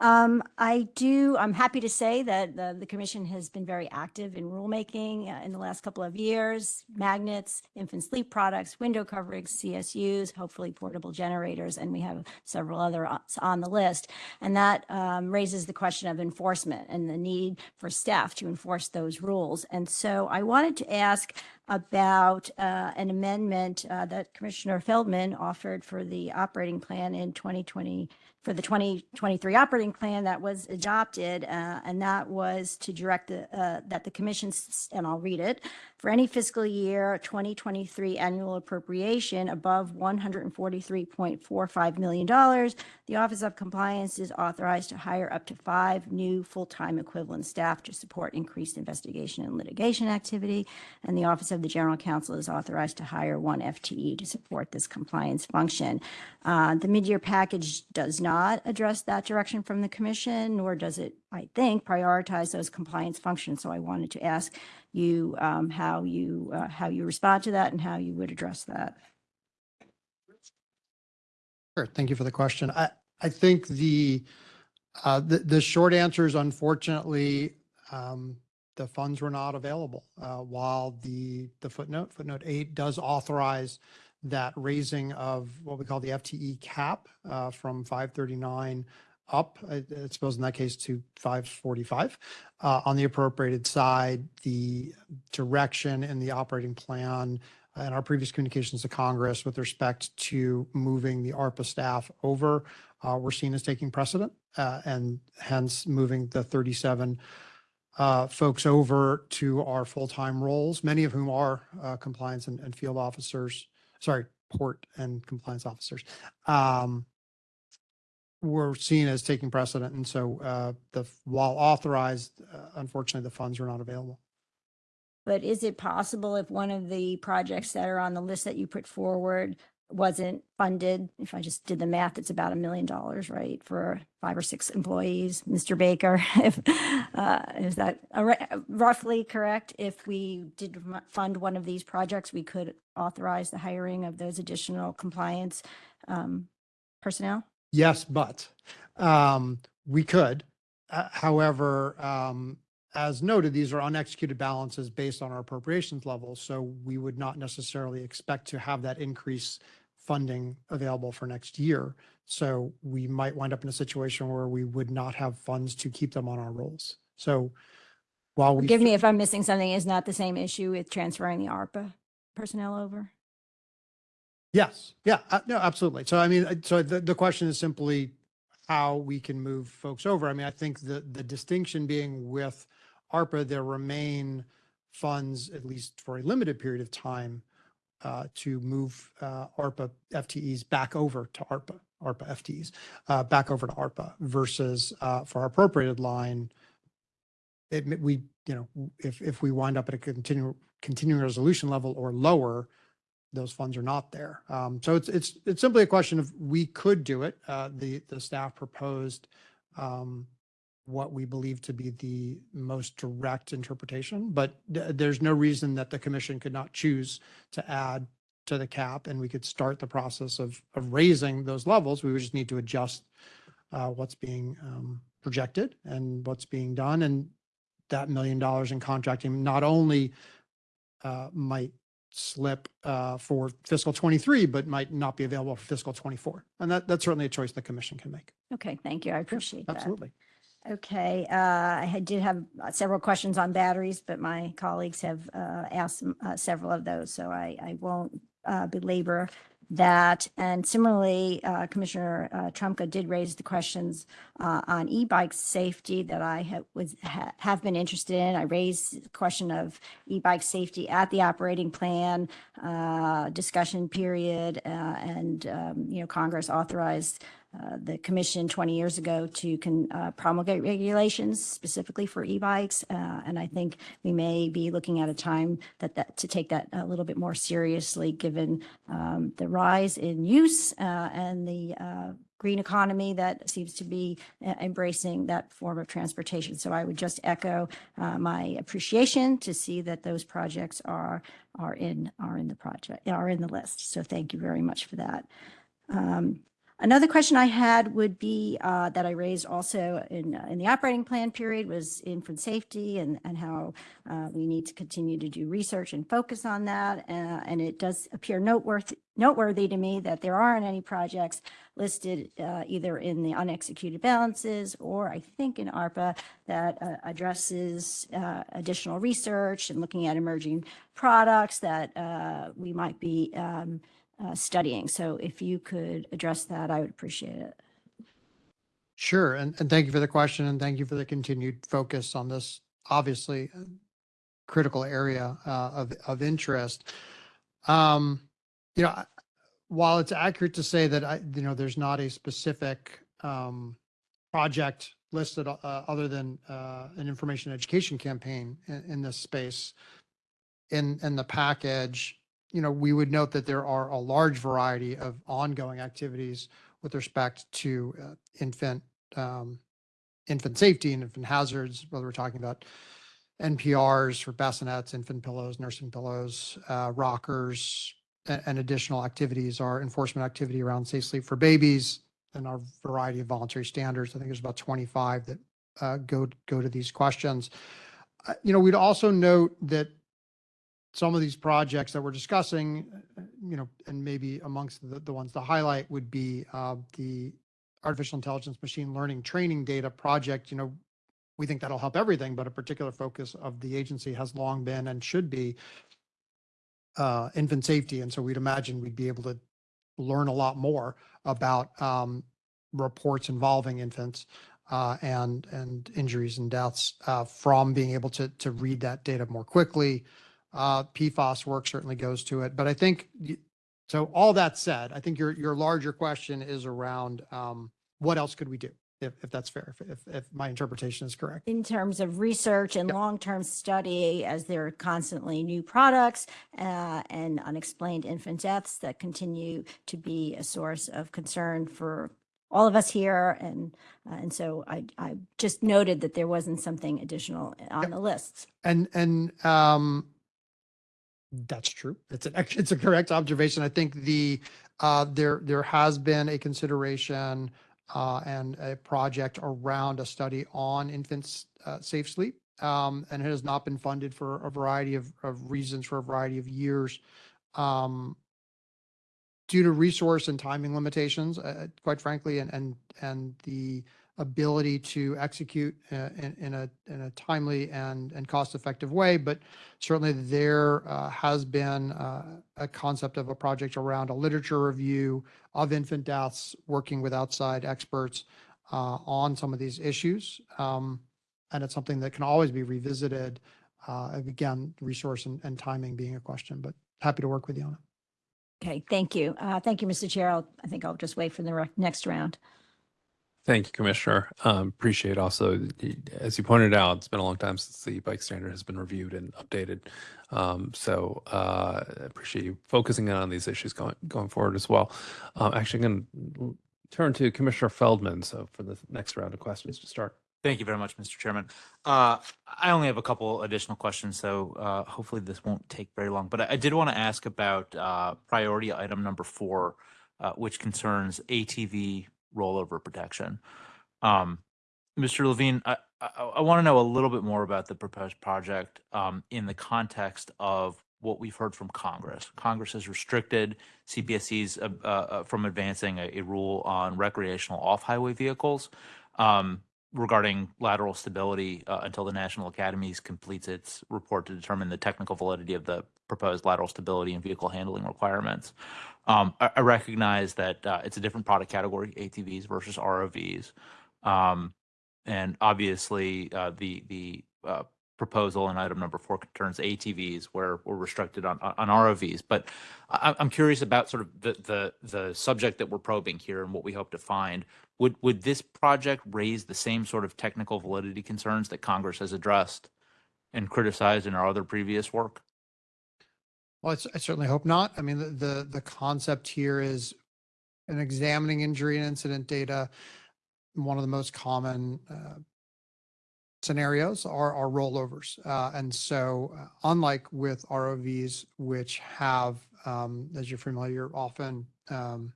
Um, I do, I'm happy to say that the, the commission has been very active in rulemaking uh, in the last couple of years. Magnets, infant sleep products, window coverings, CSUs, hopefully portable generators, and we have several other on the list. And that um, raises the question of enforcement and the need for staff to enforce those rules. And so I wanted to ask about uh, an amendment uh, that Commissioner Feldman offered for the operating plan in 2020, for the 2023 operating plan that was adopted, uh, and that was to direct the, uh, that the commission, and I'll read it, for any fiscal year 2023 annual appropriation above $143.45 million, the Office of Compliance is authorized to hire up to five new full-time equivalent staff to support increased investigation and litigation activity. And the Office of the General Counsel is authorized to hire one FTE to support this compliance function. Uh, The mid-year package does not address that direction from the commission, nor does it, I think, prioritize those compliance functions. So I wanted to ask you um, how you, uh, how you respond to that and how you would address that. Sure, thank you for the question. I, I think the, uh, the, the short answer is unfortunately, um, the funds were not available. Uh, while the, the footnote, footnote eight does authorize that raising of what we call the FTE cap, uh, from five thirty-nine up, I, I suppose in that case to five forty-five. Uh, on the appropriated side, the direction in the operating plan and our previous communications to Congress with respect to moving the ARPA staff over, uh, were seen as taking precedent, uh, and hence moving the 37 uh, folks over to our full-time roles, many of whom are uh, compliance and, and field officers, sorry, port and compliance officers, um, were seen as taking precedent. And so uh, the, while authorized, uh, unfortunately, the funds were not available. But is it possible if one of the projects that are on the list that you put forward wasn't funded? If I just did the math, it's about a million dollars, right, for five or six employees, Mr. Baker? If, uh, is that roughly correct? If we did fund one of these projects, we could authorize the hiring of those additional compliance um, personnel? Yes, but um, we could. Uh, However, um, as noted, these are unexecuted balances based on our appropriations levels. So we would not necessarily expect to have that increase funding available for next year. So we might wind up in a situation where we would not have funds to keep them on our rolls. So while we. Forgive me if I'm missing something. Is not the same issue with transferring the ARPA personnel over? Yes, yeah, uh, no, absolutely. So I mean, uh, so the, the question is simply how we can move folks over. I mean, I think the, the distinction being with ARPA, there remain funds, at least for a limited period of time, to move, uh, ARPA FTEs back over to ARPA, ARPA FTEs, uh, back over to ARPA versus, uh, for our appropriated line, it, we, you know, if, if we wind up at a continuing, continuing resolution level or lower, those funds are not there. Um, so it's, it's, it's simply a question of, we could do it. Uh, the, the staff proposed, um, what we believe to be the most direct interpretation, but th- there's no reason that the commission could not choose to add to the cap and we could start the process of, of raising those levels. We would just need to adjust, uh, what's being, um, projected and what's being done. And that million dollars in contracting not only, uh, might slip uh, for fiscal 23, but might not be available for fiscal 24. And that, that's certainly a choice the commission can make. Okay, thank you. I appreciate that. Absolutely. Okay, uh, I did have uh, several questions on batteries, but my colleagues have uh, asked uh, several of those, so I, I won't uh, belabor that. And similarly, uh, Commissioner uh, Trumka did raise the questions on e-bike safety that I have, was, ha- have been interested in. I raised the question of e-bike safety at the operating plan discussion period, and, um, you know, Congress authorized uh, the commission 20 years ago to con- uh, promulgate regulations specifically for e-bikes. Uh, And I think we may be looking at a time that, that, to take that a little bit more seriously, given um, the rise in use uh, and the uh, green economy that seems to be embracing that form of transportation. So I would just echo uh, my appreciation to see that those projects are, are in, are in the project, are in the list. So thank you very much for that. Um, Another question I had would be uh, that I raised also in, uh, in the operating plan period was infant safety and, and how uh, we need to continue to do research and focus on that. Uh, And it does appear noteworthy, noteworthy to me that there aren't any projects listed uh, either in the unexecuted balances or I think in ARPA that uh, addresses additional research and looking at emerging products that we might be um, uh, studying. So if you could address that, I would appreciate it. Sure, and, and thank you for the question and thank you for the continued focus on this obviously uh, critical area uh, of, of interest. Um, you know, while it's accurate to say that I, you know, there's not a specific um, project listed uh, other than uh, an information education campaign in, in this space in, in the package, you know, we would note that there are a large variety of ongoing activities with respect to uh, infant um, infant safety and infant hazards, whether we're talking about NPRs for bassinets, infant pillows, nursing pillows, uh, rockers, a- and additional activities, our enforcement activity around safe sleep for babies and our variety of voluntary standards. I think there's about 25 that uh, go, go to these questions. Uh, You know, we'd also note that some of these projects that we're discussing, you know, and maybe amongst the, the ones to highlight would be uh, the artificial intelligence, machine learning training data project. You know, we think that'll help everything, but a particular focus of the agency has long been and should be uh, infant safety. And so we'd imagine we'd be able to learn a lot more about um, reports involving infants uh, and and injuries and deaths uh, from being able to to read that data more quickly. Uh, PFAS work certainly goes to it, but I think so. All that said, I think your your larger question is around um, what else could we do if if that's fair, if if, if my interpretation is correct. In terms of research and Yep. long-term study, as there are constantly new products uh, and unexplained infant deaths that continue to be a source of concern for all of us here. And, uh, and so I, I just noted that there wasn't something additional on Yep. the list. And, and, um, that's true. It's an, it's a correct observation. I think the, uh, there, there has been a consideration, uh, and a project around a study on infants, uh, safe sleep. Um, and it has not been funded for a variety of, of reasons for a variety of years. Um, due to resource and timing limitations, uh, quite frankly, and, and, and the ability to execute uh, in, in a, in a timely and, and cost-effective way. But certainly there uh, has been uh, a concept of a project around a literature review of infant deaths, working with outside experts uh, on some of these issues. Um, And it's something that can always be revisited. uh, Again, resource and, and timing being a question, but happy to work with you on it. Okay, thank you. Uh, Thank you, Mr. Chair. I'll- I think I'll just wait for the next round. Thank you, Commissioner. Um, Appreciate also, as you pointed out, it's been a long time since the bike standard has been reviewed and updated. Um, So uh, appreciate you focusing in on these issues going, going forward as well. Um, Actually, I'm going to turn to Commissioner Feldman, so for the next round of questions to start. Thank you very much, Mr. Chairman. Uh, I only have a couple additional questions, so uh, hopefully this won't take very long. But I I did want to ask about uh, priority item number four, uh, which concerns ATV rollover protection. Um, Mr. Levine, I, I, want to know a little bit more about the proposed project um, in the context of what we've heard from Congress. Congress has restricted CPSCs uh, uh, from advancing a, a rule on recreational off-highway vehicles. Um, regarding lateral stability uh, until the National Academies completes its report to determine the technical validity of the proposed lateral stability and vehicle handling requirements. Um, I, I recognize that uh, it's a different product category, ATVs versus ROVs. Um, and obviously, uh, the the uh, proposal in item number four concerns ATVs where we're restricted on on ROVs. But I, I'm curious about sort of the the the subject that we're probing here and what we hope to find. Would would this project raise the same sort of technical validity concerns that Congress has addressed and criticized in our other previous work? Well, I certainly hope not. I mean, the, the, the concept here is in examining injury and incident data. One of the most common uh, scenarios are, are rollovers. Uh, And so uh, unlike with ROVs, which have, um, as you're familiar, often, um,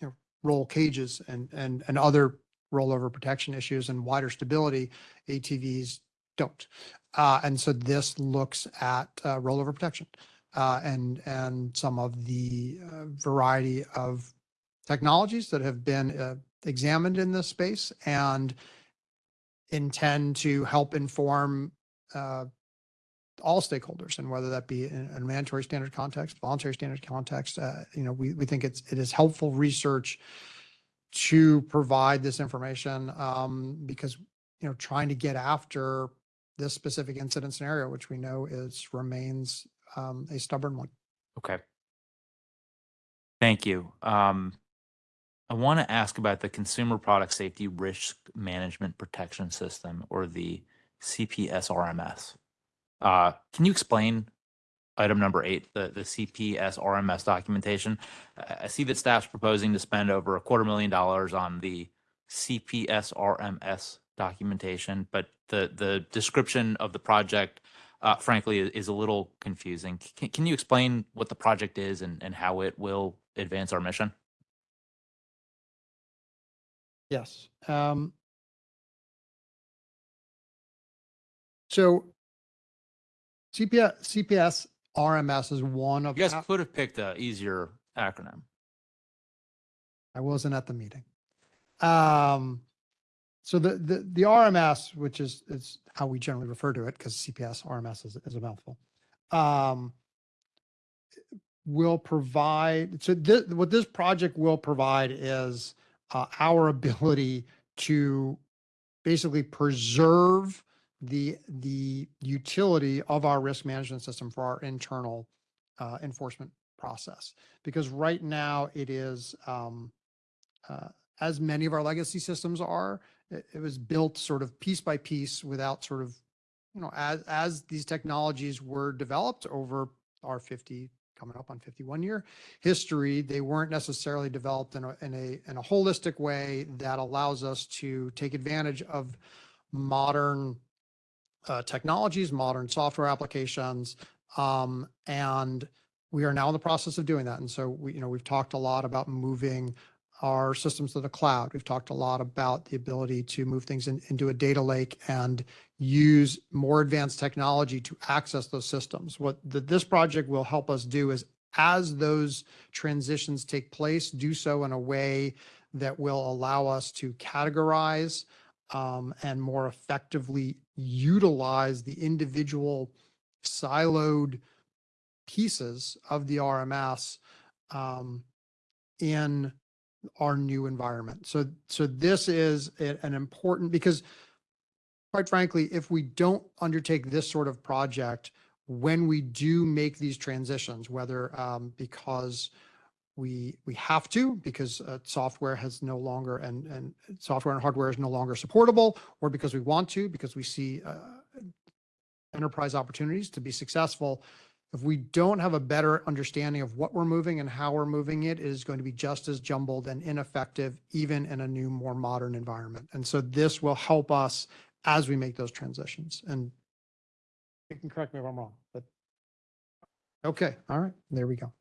you know, roll cages and, and, and other rollover protection issues and wider stability, ATVs don't. Uh, And so this looks at uh, rollover protection uh, and and some of the uh, variety of technologies that have been uh, examined in this space and intend to help inform uh, all stakeholders and whether that be in a mandatory standard context, voluntary standard context, uh, you know, we, we think it's, it is helpful research to provide this information um, because, you know, trying to get after this specific incident scenario, which we know is remains um, a stubborn one. Okay. Thank you. Um, I want to ask about the Consumer Product Safety Risk Management Protection System or the CPSRMS. Uh, can you explain item number eight, the, the CPSRMS documentation? I see that staff's proposing to spend over a quarter million dollars on the CPSRMS documentation, but the, the description of the project uh, frankly, is, is a little confusing. Can, can you explain what the project is and, and how it will advance our mission? Yes. Um, so CPS, CPS RMS is one of, You guys could have picked a easier acronym. I wasn't at the meeting. Um, so the, the, the RMS, which is, is how we generally refer to it, because CPS RMS is, is a mouthful. Um, will provide, so this, what this project will provide is, uh, our ability to basically preserve the, the utility of our risk management system for our internal, uh, enforcement process. Because right now it is, um, uh, as many of our legacy systems are, it, it was built sort of piece by piece without sort of, you know, as, as these technologies were developed over our 50, coming up on 51 year history, they weren't necessarily developed in a, in a, in a holistic way that allows us to take advantage of modern uh, technologies, modern software applications. Um, and we are now in the process of doing that. And so we, you know, we've talked a lot about moving our systems to the cloud. We've talked a lot about the ability to move things in, into a data lake and use more advanced technology to access those systems. What the, this project will help us do is as those transitions take place, do so in a way that will allow us to categorize um, and more effectively utilize the individual siloed pieces of the RMS um, in our new environment. So, so this is an important, because quite frankly, if we don't undertake this sort of project, when we do make these transitions, whether um, because we, we have to, because uh, software has no longer, and, and software and hardware is no longer supportable, or because we want to, because we see uh, enterprise opportunities to be successful, if we don't have a better understanding of what we're moving and how we're moving it, it is going to be just as jumbled and ineffective, even in a new, more modern environment. And so this will help us as we make those transitions. And you can correct me if I'm wrong, but okay, all right, there we go.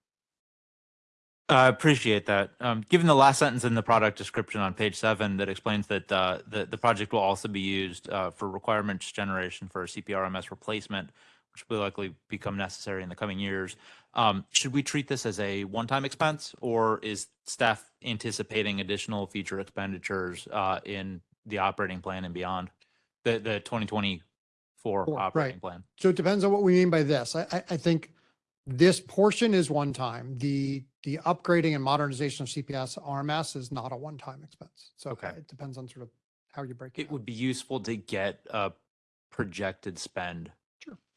I appreciate that. Um, given the last sentence in the product description on page seven that explains that uh, the, the project will also be used uh, for requirements generation for CPRMS replacement, which will likely become necessary in the coming years. Um, should we treat this as a one-time expense or is staff anticipating additional future expenditures uh, in the operating plan and beyond, the, the 2024 Four, right. operating plan. So it depends on what we mean by this. I, I, I think this portion is one time. The, the upgrading and modernization of CPS RMS is not a one-time expense. So Okay. it depends on sort of how you break it. It out. would be useful to get a projected spend.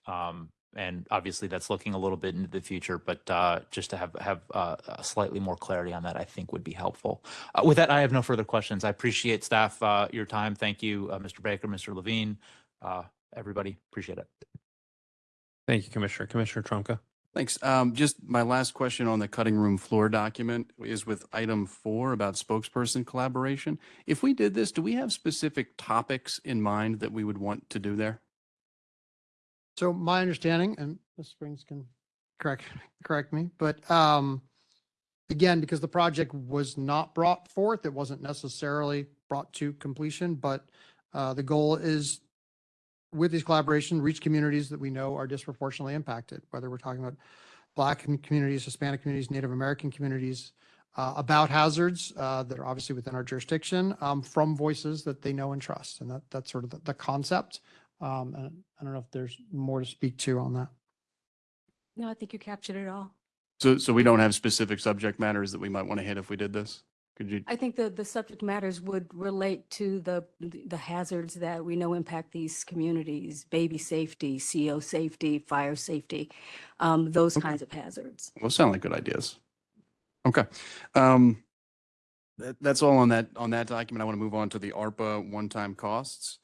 Sure. Um, and obviously that's looking a little bit into the future, but, uh, just to have, have, uh, slightly more clarity on that, I think would be helpful. Uh, with that, I have no further questions. I appreciate staff, uh, your time. Thank you, uh, Mr. Baker, Mr. Levine, uh, everybody. Appreciate it. Thank you, Commissioner. Commissioner Trumka. Thanks. Um, just my last question on the cutting room floor document is with item four about spokesperson collaboration. If we did this, do we have specific topics in mind that we would want to do there? So my understanding, and Ms. Springs can correct, correct me, but um, again, because the project was not brought forth, it wasn't necessarily brought to completion, but uh, the goal is with these collaboration, reach communities that we know are disproportionately impacted, whether we're talking about Black communities, Hispanic communities, Native American communities, uh, about hazards uh, that are obviously within our jurisdiction um, from voices that they know and trust. And that, that's sort of the, the concept. Um, and I don't know if there's more to speak to on that. No, I think you captured it all. So, so we don't have specific subject matters that we might want to hit if we did this? Could you? I think the, the subject matters would relate to the, the hazards that we know impact these communities, baby safety, CO safety, fire safety, um, those Okay. kinds of hazards. Those sound like good ideas. Okay. Um, that, that's all on that, on that document. I want to move on to the ARPA one-time costs.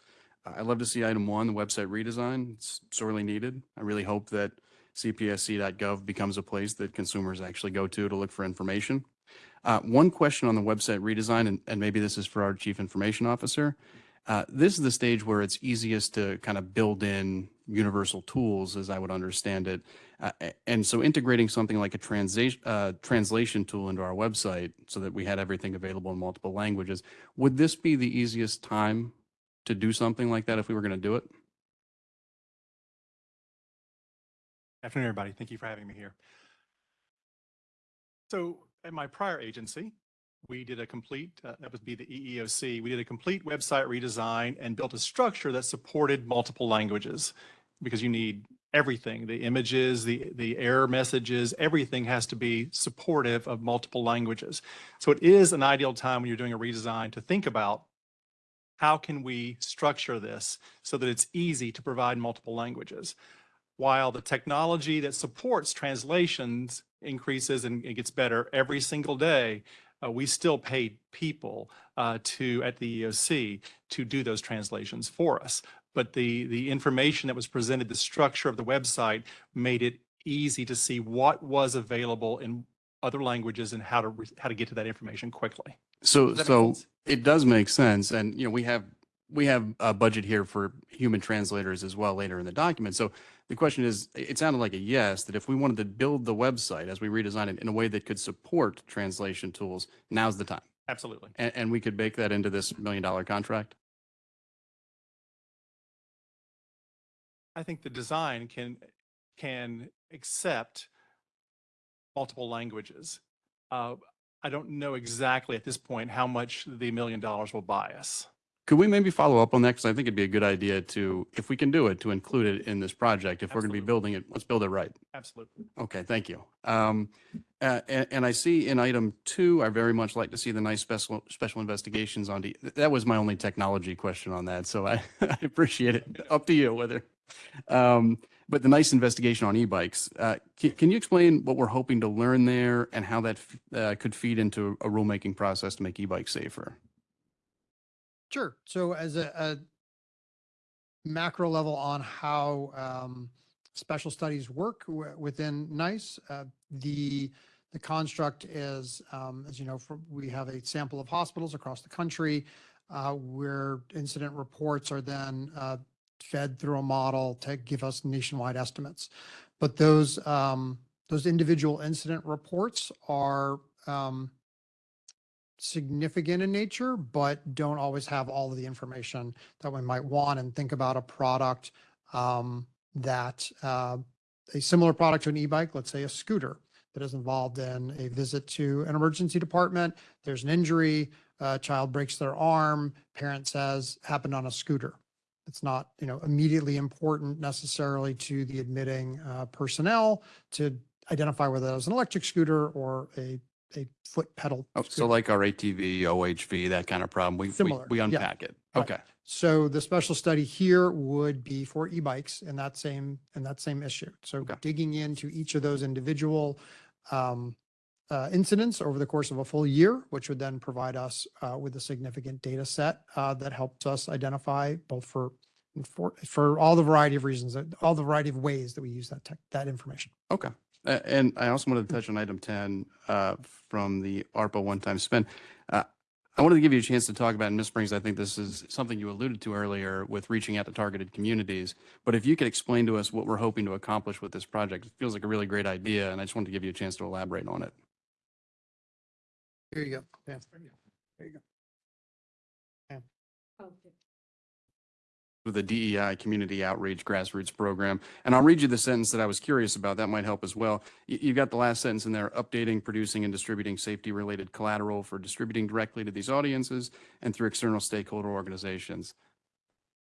I'd love to see item one, the website redesign. It's sorely needed. I really hope that cpsc.gov becomes a place that consumers actually go to to look for information. Uh, one question on the website redesign, and, and maybe this is for our chief information officer. Uh, this is the stage where it's easiest to kind of build in universal tools, as I would understand it. Uh, and so integrating something like a translation, uh, translation tool into our website so that we had everything available in multiple languages, would this be the easiest time to do something like that if we were going to do it? Afternoon, everybody. Thank you for having me here. So at my prior agency, we did a complete, uh, that would be the EEOC, we did a complete website redesign and built a structure that supported multiple languages because you need everything, the images, the, the error messages, everything has to be supportive of multiple languages. So it is an ideal time when you're doing a redesign to think about how can we structure this so that it's easy to provide multiple languages? while the technology that supports translations increases and it gets better every single day, uh, we still pay people uh, to at the EEOC to do those translations for us. But the the information that was presented, the structure of the website made it easy to see what was available in other languages and how to how to get to that information quickly. So, Does that make so sense? it does make sense. And, you know, we have, we have a budget here for human translators as well later in the document. So the question is, it sounded like a yes, that if we wanted to build the website as we redesign it in a way that could support translation tools, now's the time. Absolutely. And, and we could bake that into this million dollar contract? I think the design can, can accept multiple languages. Uh, I don't know exactly at this point how much the million dollars will buy us. Could we maybe follow up on that? Because I think it'd be a good idea to, if we can do it, to include it in this project. If we're going to be Absolutely. building it, let's build it right. Absolutely. Okay, thank you. Um, uh, and, and I see in item two, I very much like to see the NEISS special, special investigations on, the- that was my only technology question on that, so I, I appreciate it. Up to you whether. Um, but the NEISS investigation on e-bikes, uh, can, can you explain what we're hoping to learn there and how that, uh, could feed into a rulemaking process to make e-bikes safer? Sure. So as a, a macro level on how um, special studies work wi- within NEISS, uh, the the construct is, um, as you know, we have a sample of hospitals across the country uh, where incident reports are then uh, fed through a model to give us nationwide estimates. But those um, those individual incident reports are um, significant in nature, but don't always have all of the information that we might want and think about a product um, that uh, a similar product to an e-bike, let's say a scooter that is involved in a visit to an emergency department. There's an injury. a child breaks their arm, parent says happened on a scooter. It's not, you know, immediately important necessarily to the admitting uh, personnel to identify whether that was an electric scooter or a, a foot pedal. Oh, so like our ATV, OHV, that kind of problem, we, we, Similar, we yeah. unpack it. Right. Okay. So the special study here would be for e-bikes and that same, and that same issue. So Okay. digging into each of those individual um, uh, incidents over the course of a full year, which would then provide us uh, with a significant data set uh, that helps us identify both for, for, for all the variety of reasons, all the variety of ways that we use that tech, that information. Okay. And I also wanted to touch on item 10 uh, from the ARPA one-time spend. Uh, I wanted to give you a chance to talk about, and Ms. Springs, I think this is something you alluded to earlier with reaching out to targeted communities. But if you could explain to us what we're hoping to accomplish with this project, it feels like a really great idea, and I just wanted to give you a chance to elaborate on it. Here you go. Yeah. There you go. with the DEI Community Outreach Grassroots Program. And I'll read you the sentence that I was curious about. That might help as well. You, you've got the last sentence in there, updating, producing, and distributing safety-related collateral for distributing directly to these audiences and through external stakeholder organizations.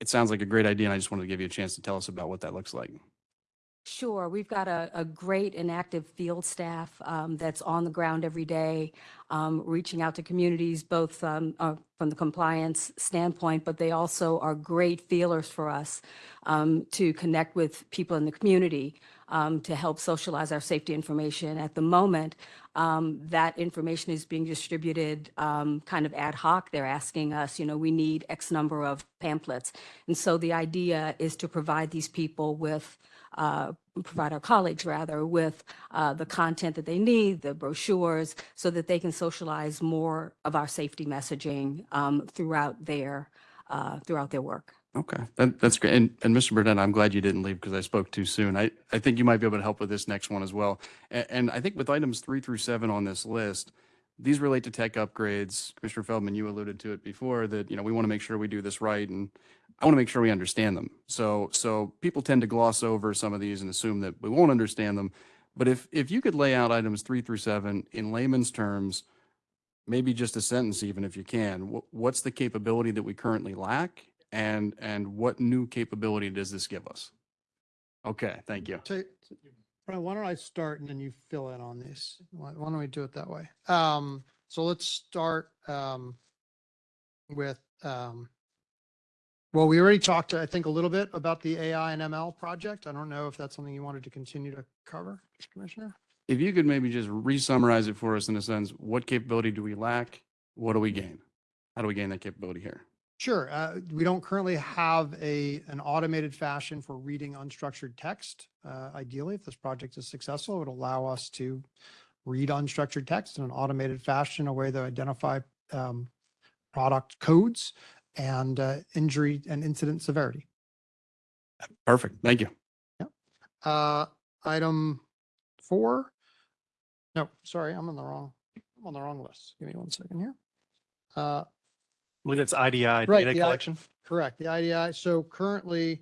It sounds like a great idea, and I just wanted to give you a chance to tell us about what that looks like. Sure, we've got a, a great and active field staff um, that's on the ground every day, um, reaching out to communities, both um, uh, from the compliance standpoint, but they also are great feelers for us um, to connect with people in the community um, to help socialize our safety information. At the moment, um, that information is being distributed um, kind of ad hoc. They're asking us, you know, we need X number of pamphlets. And so the idea is to provide these people with uh, provide our colleagues rather with uh, the content that they need, the brochures, so that they can socialize more of our safety messaging um, throughout their uh, throughout their work. Okay, that, that's great. And, and Mr. Burnett, I'm glad you didn't leave because I spoke too soon. I, I think you might be able to help with this next one as well. And, and I think with items three through seven on this list, these relate to tech upgrades. Commissioner Feldman, you alluded to it before that, you know, we want to make sure we do this right and I want to make sure we understand them. So, so people tend to gloss over some of these and assume that we won't understand them. But if, if you could lay out items three through seven in layman's terms, maybe just a sentence even if you can, what's the capability that we currently lack? And, and what new capability does this give us? Okay, thank you. So, Brian, why don't I start and then you fill in on this? Why, why don't we do it that way? Um, so let's start, um, with, um, well, we already talked, I think, a little bit about the AI and ML project. I don't know if that's something you wanted to continue to cover, Commissioner? If you could maybe just re-summarize it for us in a sense, what capability do we lack? What do we gain? How do we gain that capability here? Sure. Uh, we don't currently have a, an automated fashion for reading unstructured text. Uh, ideally, if this project is successful, it would allow us to read unstructured text in an automated fashion, a way to identify um, product codes and uh, injury and incident severity. Perfect, thank you. Uh, item four. No, sorry, I'm on the wrong, I'm on the wrong list. Give me one second here. Believe it's IDI Right, data the I- collection. Correct, the IDI. So currently,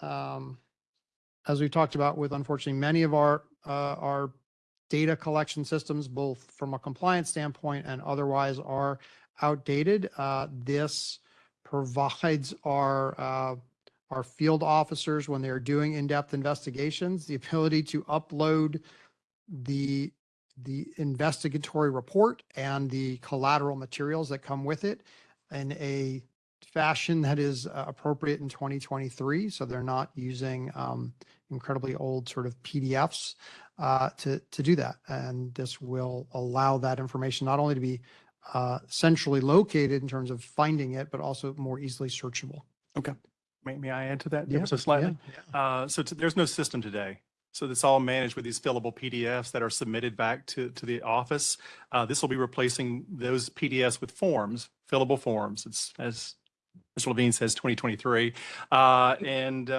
um, as we talked about with unfortunately, many of our, uh, our data collection systems, both from a compliance standpoint and otherwise are outdated. Uh, this provides our, uh, our field officers, when they're doing in-depth investigations, the ability to upload the, the investigatory report and the collateral materials that come with it in a fashion that is uh, appropriate in 2023. So they're not using um, incredibly old sort of PDFs uh, to, to do that. And this will allow that information not only to be uh, centrally located in terms of finding it, but also more easily searchable. Okay. May, may I add to that Yeah, so slightly? Uh, so there's no system today. So it's all managed with these fillable PDFs that are submitted back to, to the office. Uh, this will be replacing those PDFs with forms, fillable forms. It's as Mr. Levine says, 2023. Uh, and,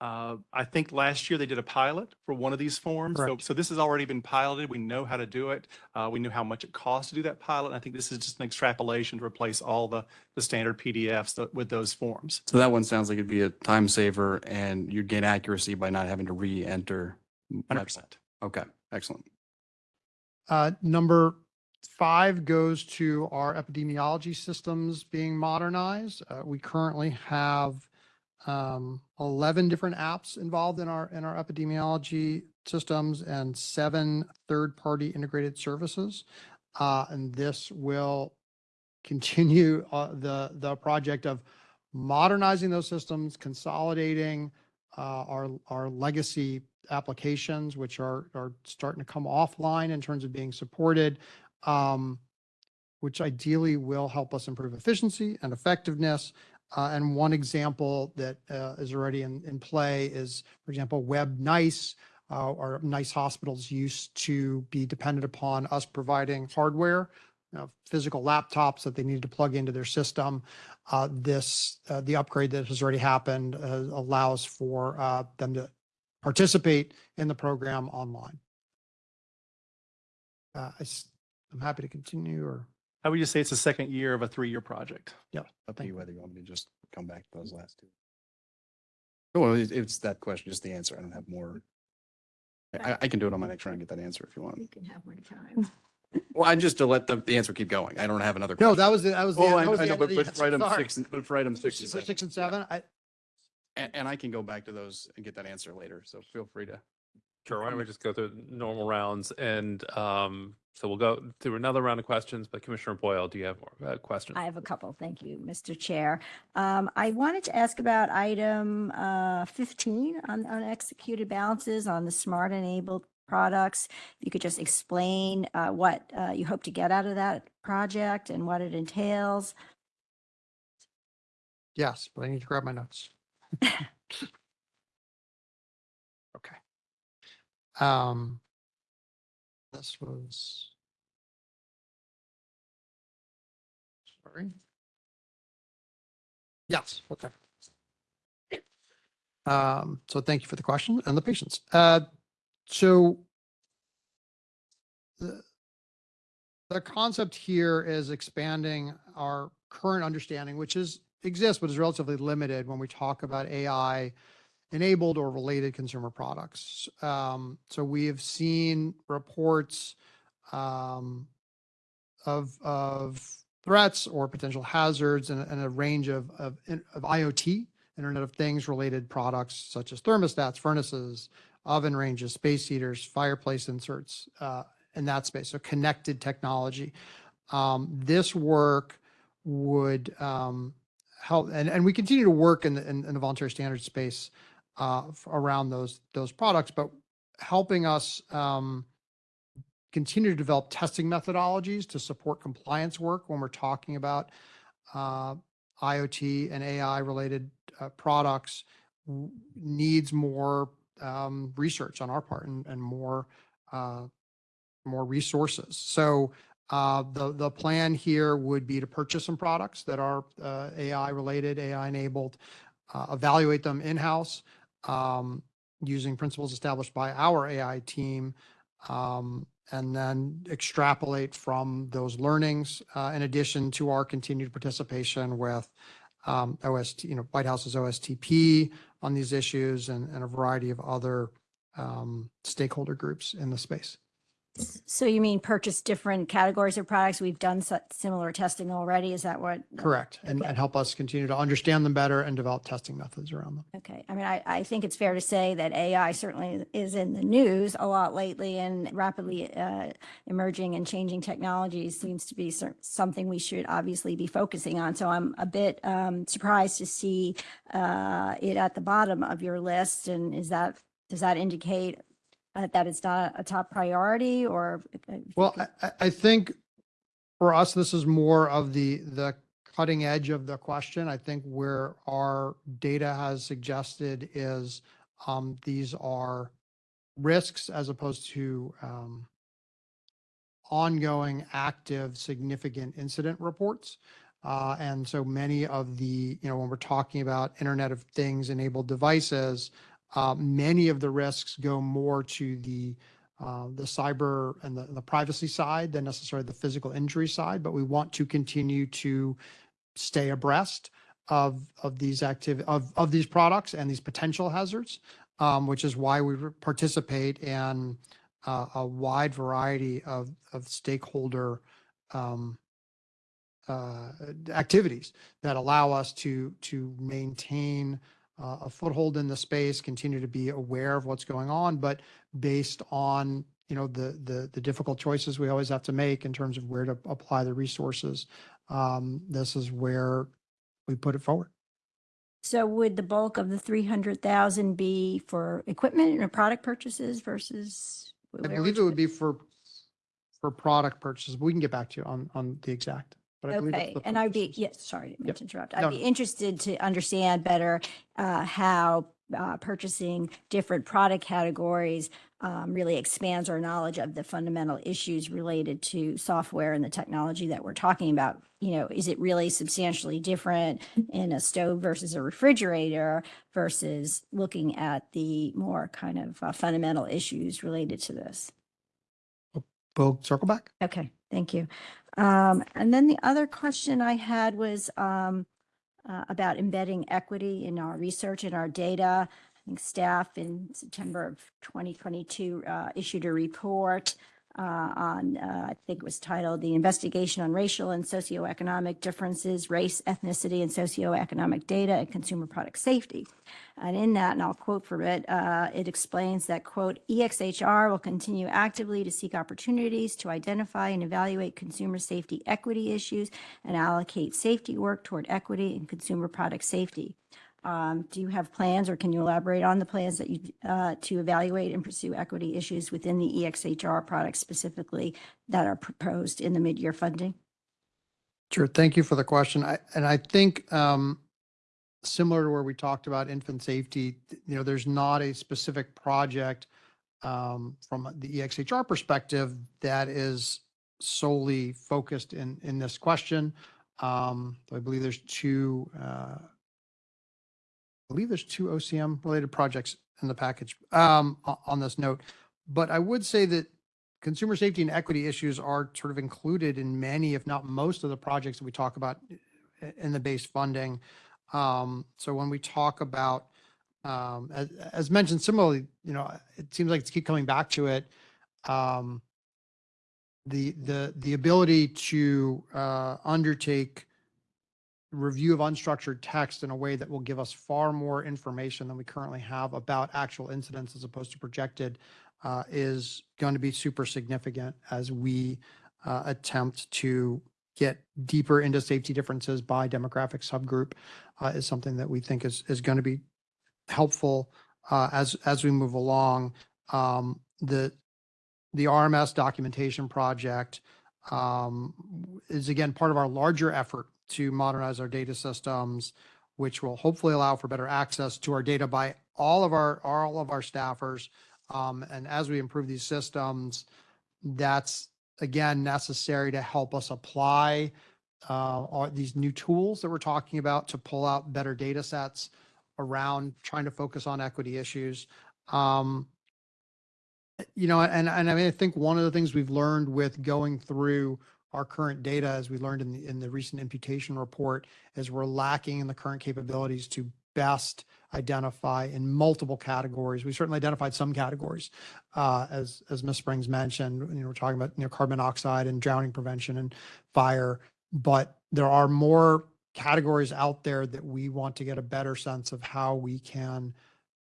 uh, I think last year they did a pilot for one of these forms. So, Correct. so this has already been piloted. We know how to do it. Uh, we knew how much it costs to do that pilot. And I think this is just an extrapolation to replace all the, the standard PDFs that- with those forms. So that one sounds like it'd be a time saver and you'd gain accuracy by not having to re-enter. Hundred percent. Okay, excellent. Uh, number five goes to our epidemiology systems being modernized. Uh, we currently have um, 11 different apps involved in our, in our epidemiology systems and seven third-party integrated services. Uh, and this will continue uh, the, the project of modernizing those systems, consolidating uh, our, our legacy applications, which are, are starting to come offline in terms of being supported, um, which ideally will help us improve efficiency and effectiveness. Uh, and one example that uh, is already in, play is, for example, Web NEISS, uh, or NEISS hospitals used to be dependent upon us providing hardware, physical laptops that they needed to plug into their system. This, the upgrade that has already happened allows for them to participate in the program online. I am happy to continue or, I would just say it's the second year of a three-year project. Up to Thank you whether you want me to just come back to those last two. Well, it- it's that question, just the answer. I don't have more. I, I can do it on my next round and get that answer if you want. You can have more time. Well, I'm just to let the, the answer keep going. I don't have another. no, that was, the that was. the- Oh, I that was I know, end but of the but for item Sorry. six, and- but for item six and For seven. Six and seven, I, And, and I can go back to those and get that answer later. So feel free to. Sure, why don't we just go through normal rounds and um, so we'll go through another round of questions, but Commissioner Boyle, do you have more uh, questions? I have a couple. Thank you, Mr. Chair. Um, I wanted to ask about item uh, 15 on unexecuted balances on the smart enabled products. If you could just explain uh, what uh, you hope to get out of that project and what it entails. yes, but I need to grab my notes. Okay. Um, this was. Sorry. Yes, okay. Um, so thank you for the question and the patience. Uh, so the, the concept here is expanding our current understanding, which is exists, but is relatively limited when we talk about AI enabled or related consumer products. Um, so we have seen reports um, of of threats or potential hazards and, and a range of, of of IoT, Internet of Things related products such as thermostats, furnaces, oven ranges, space heaters, fireplace inserts uh, in that space. So connected technology. Um, this work would um, help, and, and we continue to work in the, in, in the voluntary standards space uh, around those, those products, but helping us um, continue to develop testing methodologies to support compliance work when we're talking about uh, IoT and AI related uh, products needs more um, research on our part and, and more uh, more resources. So uh, the the plan here would be to purchase some products that are uh, AI related, AI enabled, uh, evaluate them in house um, using principles established by our AI team, um, and then extrapolate from those learnings. Uh, in addition to our continued participation with um, OST, you know, White House's OSTP on these issues and, and a variety of other um, stakeholder groups in the space. So you mean purchase different categories of products? We've done similar testing already. Is that what? Correct. And, and help us continue to understand them better and develop testing methods around them. Okay, I mean, I, I think it's fair to say that AI certainly is in the news a lot lately and rapidly uh, emerging and changing technologies seems to be cer- something we should obviously be focusing on. So I'm a bit um, surprised to see uh, it at the bottom of your list. And is that, does that indicate uh, that it's not a top priority or? Well, could- I, I- I think for us, this is more of the, the cutting edge of the question. I think where our data has suggested is um, these are risks as opposed to um, ongoing, active, significant incident reports. Uh, and so many of the, you know, when we're talking about Internet of Things enabled devices, uh, many of the risks go more to the uh, the cyber and the, the privacy side than necessarily the physical injury side, but we want to continue to stay abreast of of these active of of these products and these potential hazards, um, which is why we participate in uh, a wide variety of, of stakeholder um, uh, activities that allow us to, to maintain uh, a foothold in the space, continue to be aware of what's going on, but based on, you know, the, the, the difficult choices we always have to make in terms of where to apply the resources. Um, this is where we put it forward. So would the bulk of the three hundred thousand be for equipment or product purchases versus? I believe it would be for, for product purchases. We can get back to you on, on the exact. But I believe it's Okay, the and I'd be, yes, sorry, didn't mean Yep. to interrupt. No, I'd be interested to understand better uh, how uh, purchasing different product categories um, really expands our knowledge of the fundamental issues related to software and the technology that we're talking about. You know, is it really substantially different in a stove versus a refrigerator versus looking at the more kind of uh, fundamental issues related to this? We'll circle back. Okay, thank you. Um, and then the other question I had was, um, uh, about embedding equity in our research and our data. I think staff in September of twenty twenty-two, uh, issued a report, uh, on, uh, I think it was titled The Investigation on Racial and Socioeconomic Differences, Race, Ethnicity, and Socioeconomic Data and Consumer Product Safety. And in that, and I'll quote from it, uh, it explains that, quote, EXHR will continue actively to seek opportunities to identify and evaluate consumer safety equity issues and allocate safety work toward equity and consumer product safety. Um, do you have plans or can you elaborate on the plans that you, uh, to evaluate and pursue equity issues within the EXHR products specifically that are proposed in the mid-year funding? Sure. Thank you for the question. I, and I think, um, similar to where we talked about infant safety, you know, there's not a specific project, um, from the EXHR perspective that is solely focused in, in this question. Um, I believe there's two, uh, believe there's two OCM related projects in the package, um, on this note. But I would say that consumer safety and equity issues are sort of included in many, if not most of the projects that we talk about in the base funding. Um, so when we talk about, um, as, as mentioned similarly, you know, it seems like it's keep coming back to it. Um, the, the, the ability to, uh, undertake review of unstructured text in a way that will give us far more information than we currently have about actual incidents as opposed to projected uh, is going to be super significant as we uh, attempt to get deeper into safety differences by demographic subgroup uh, is something that we think is, is going to be helpful uh, as, as we move along. Um, The, the RMS documentation project um, is again part of our larger effort to modernize our data systems, which will hopefully allow for better access to our data by all of our, all of our staffers. Um, and as we improve these systems, that's again necessary to help us apply uh, these new tools that we're talking about to pull out better data sets around trying to focus on equity issues. Um, you know, and, and I mean, I think one of the things we've learned with going through our current data, as we learned in the, in the recent imputation report, is we're lacking in the current capabilities to best identify in multiple categories. We certainly identified some categories, uh, as, as Ms. Springs mentioned, you know, we're talking about, you know, carbon monoxide and drowning prevention and fire. But there are more categories out there that we want to get a better sense of how we can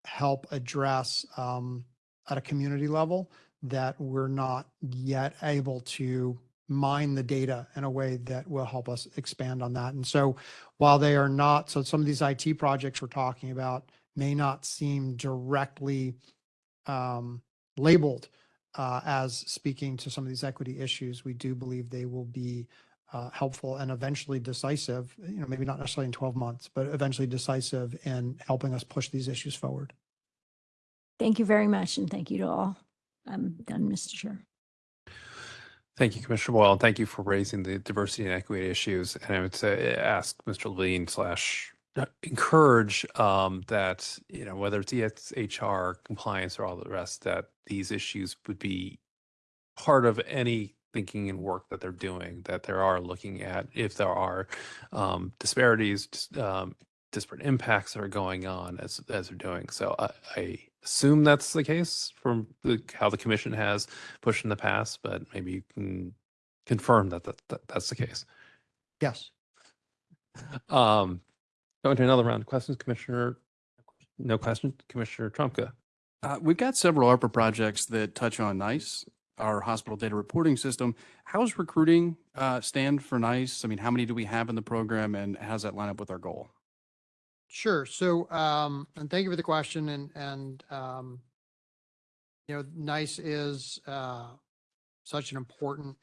help address, um, at a community level that we're not yet able to mine the data in a way that will help us expand on that. And so while they are not, so some of these IT projects we're talking about may not seem directly um, labeled uh, as speaking to some of these equity issues, we do believe they will be uh, helpful and eventually decisive, you know, maybe not necessarily in 12 months, but eventually decisive in helping us push these issues forward. Thank you very much, and thank you to all. I'm done, Mr. Chair. Thank you, Commissioner Boyle, and thank you for raising the diversity and equity issues. And I would say, ask Mr. Levine slash uh, encourage um, that, you know, whether it's EXHR compliance or all the rest, that these issues would be part of any thinking and work that they're doing, that there are looking at if there are um, disparities, um, disparate impacts that are going on as, as they're doing. So I, I assume that's the case from the, how the commission has pushed in the past, but maybe you can confirm that, that, that that's the case. Yes. Um, going to another round of questions, Commissioner. No question, Commissioner Trumka. Uh, we've got several ARPA projects that touch on NEISS, our hospital data reporting system. How's recruiting uh, stand for NEISS? I mean, how many do we have in the program and how does that line up with our goal? Sure. So, um, and thank you for the question and, and, um, you know, NEISS is, uh, such an important,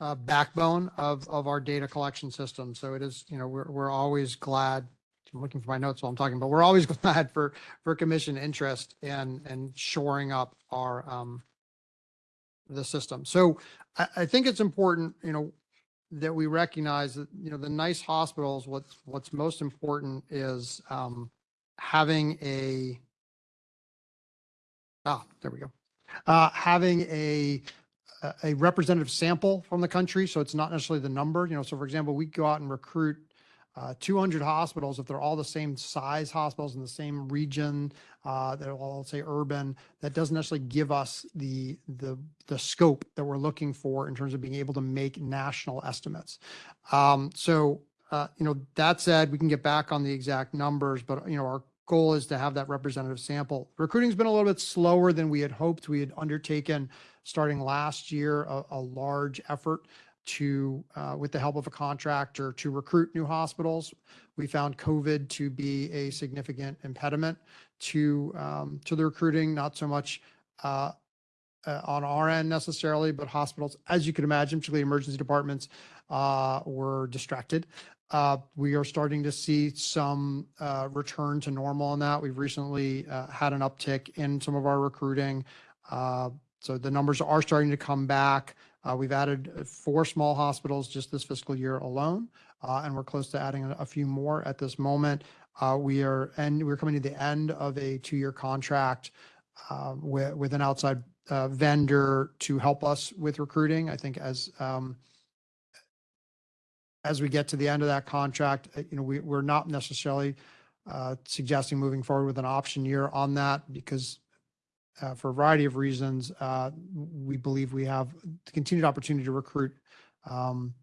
uh, backbone of, of our data collection system. So it is, you know, we're, we're always glad, I'm looking for my notes while I'm talking, but we're always glad for, for commission interest in, in shoring up our, um, the system. So I, I think it's important, you know, that we recognize that, you know, the NEISS hospitals, what's, what's most important is, um, having a, ah, there we go. Uh, having a, a- a representative sample from the country. So it's not necessarily the number, you know, so for example, we go out and recruit uh, 200 hospitals, if they're all the same size hospitals in the same region, uh, they're all, say, urban, that doesn't necessarily give us the, the, the scope that we're looking for in terms of being able to make national estimates. Um, so, uh, you know, that said, we can get back on the exact numbers, but, you know, our goal is to have that representative sample. Recruiting's been a little bit slower than we had hoped. We had undertaken, starting last year, a, a large effort to, uh, with the help of a contractor, to recruit new hospitals. We found COVID to be a significant impediment to, um, to the recruiting, not so much, uh, uh, on our end necessarily, but hospitals, as you can imagine, particularly emergency departments, uh, were distracted. Uh, we are starting to see some, uh, return to normal on that. We've recently, had an uptick in some of our recruiting. So the numbers are starting to come back. Uh, we've added uh, four small hospitals just this fiscal year alone, uh, and we're close to adding a, a few more at this moment. Uh, we are, and we're coming to the end of a two-year contract uh, with, with an outside uh, vendor to help us with recruiting. I think as um, as we get to the end of that contract, you know, we, we're not necessarily suggesting moving forward with an option year on that because uh, for a variety of reasons, uh, we believe we have continued opportunity to recruit um,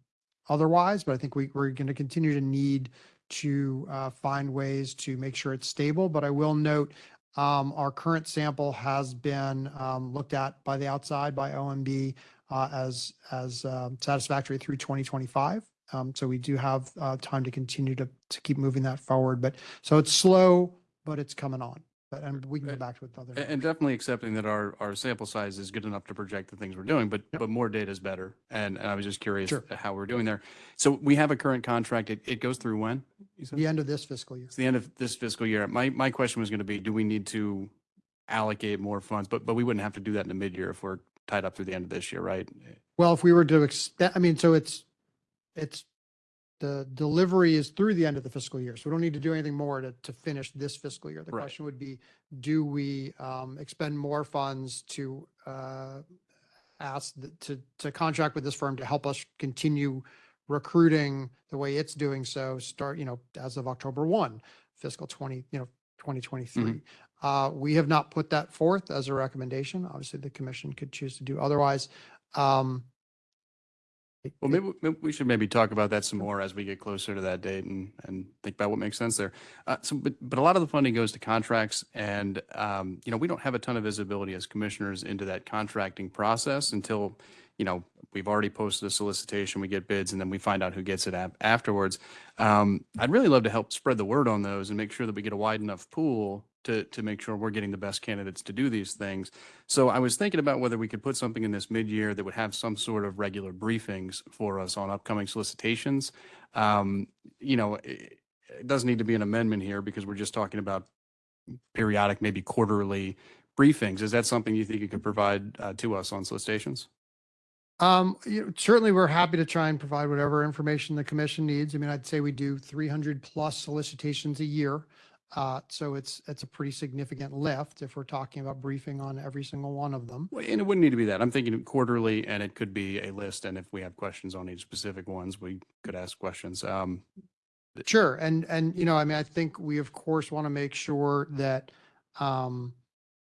otherwise, but I think we, we're going to continue to need to uh, find ways to make sure it's stable. But I will note, um, our current sample has been um, looked at by the outside by OMB uh, as, as um, satisfactory through 2025. Um, So we do have uh, time to continue to, to keep moving that forward. But, so it's slow, but it's coming on. But, and we can go back to it with other. And definitely accepting that our, our sample size is good enough to project the things we're doing, but, Yep. but more data is better. And and I was just curious Sure. how we're doing there. So we have a current contract. It, it goes through when? you said? The end of this fiscal year. It's the end of this fiscal year. My, my question was going to be, do we need to allocate more funds? But, but we wouldn't have to do that in the mid-year if we're tied up through the end of this year, right? Well, if we were to extend, I mean, so it's, it's, the delivery is through the end of the fiscal year. So we don't need to do anything more to, to finish this fiscal year. The Right. question would be, do we um, expend more funds to uh, ask, the- to, to contract with this firm to help us continue recruiting the way it's doing so, start, you know, as of October 1, fiscal 20, you know, 2023. Uh, We have not put that forth as a recommendation. Obviously, the commission could choose to do otherwise. Um, Well, maybe, maybe we should maybe talk about that some more as we get closer to that date and, and think about what makes sense there. Uh, so, but, but a lot of the funding goes to contracts and, um, you know, we don't have a ton of visibility as commissioners into that contracting process until, you know, we've already posted a solicitation, we get bids, and then we find out who gets it afterwards. Um, I'd really love to help spread the word on those and make sure that we get a wide enough pool to, to make sure we're getting the best candidates to do these things. So I was thinking about whether we could put something in this mid-year that would have some sort of regular briefings for us on upcoming solicitations. Um, you know, it, it doesn't need to be an amendment here because we're just talking about periodic, maybe quarterly briefings. Is that something you think you could provide uh, to us on solicitations? Um, you know, certainly, we're happy to try and provide whatever information the commission needs. I mean, I'd say we do three hundred plus solicitations a year. Uh, so it's, it's a pretty significant lift if we're talking about briefing on every single one of them. Well, And it wouldn't need to be that. I'm thinking quarterly and it could be a list. And if we have questions on each specific ones, we could ask questions. Um, Sure. And, and, you know, I mean, I think we of course want to make sure that, um,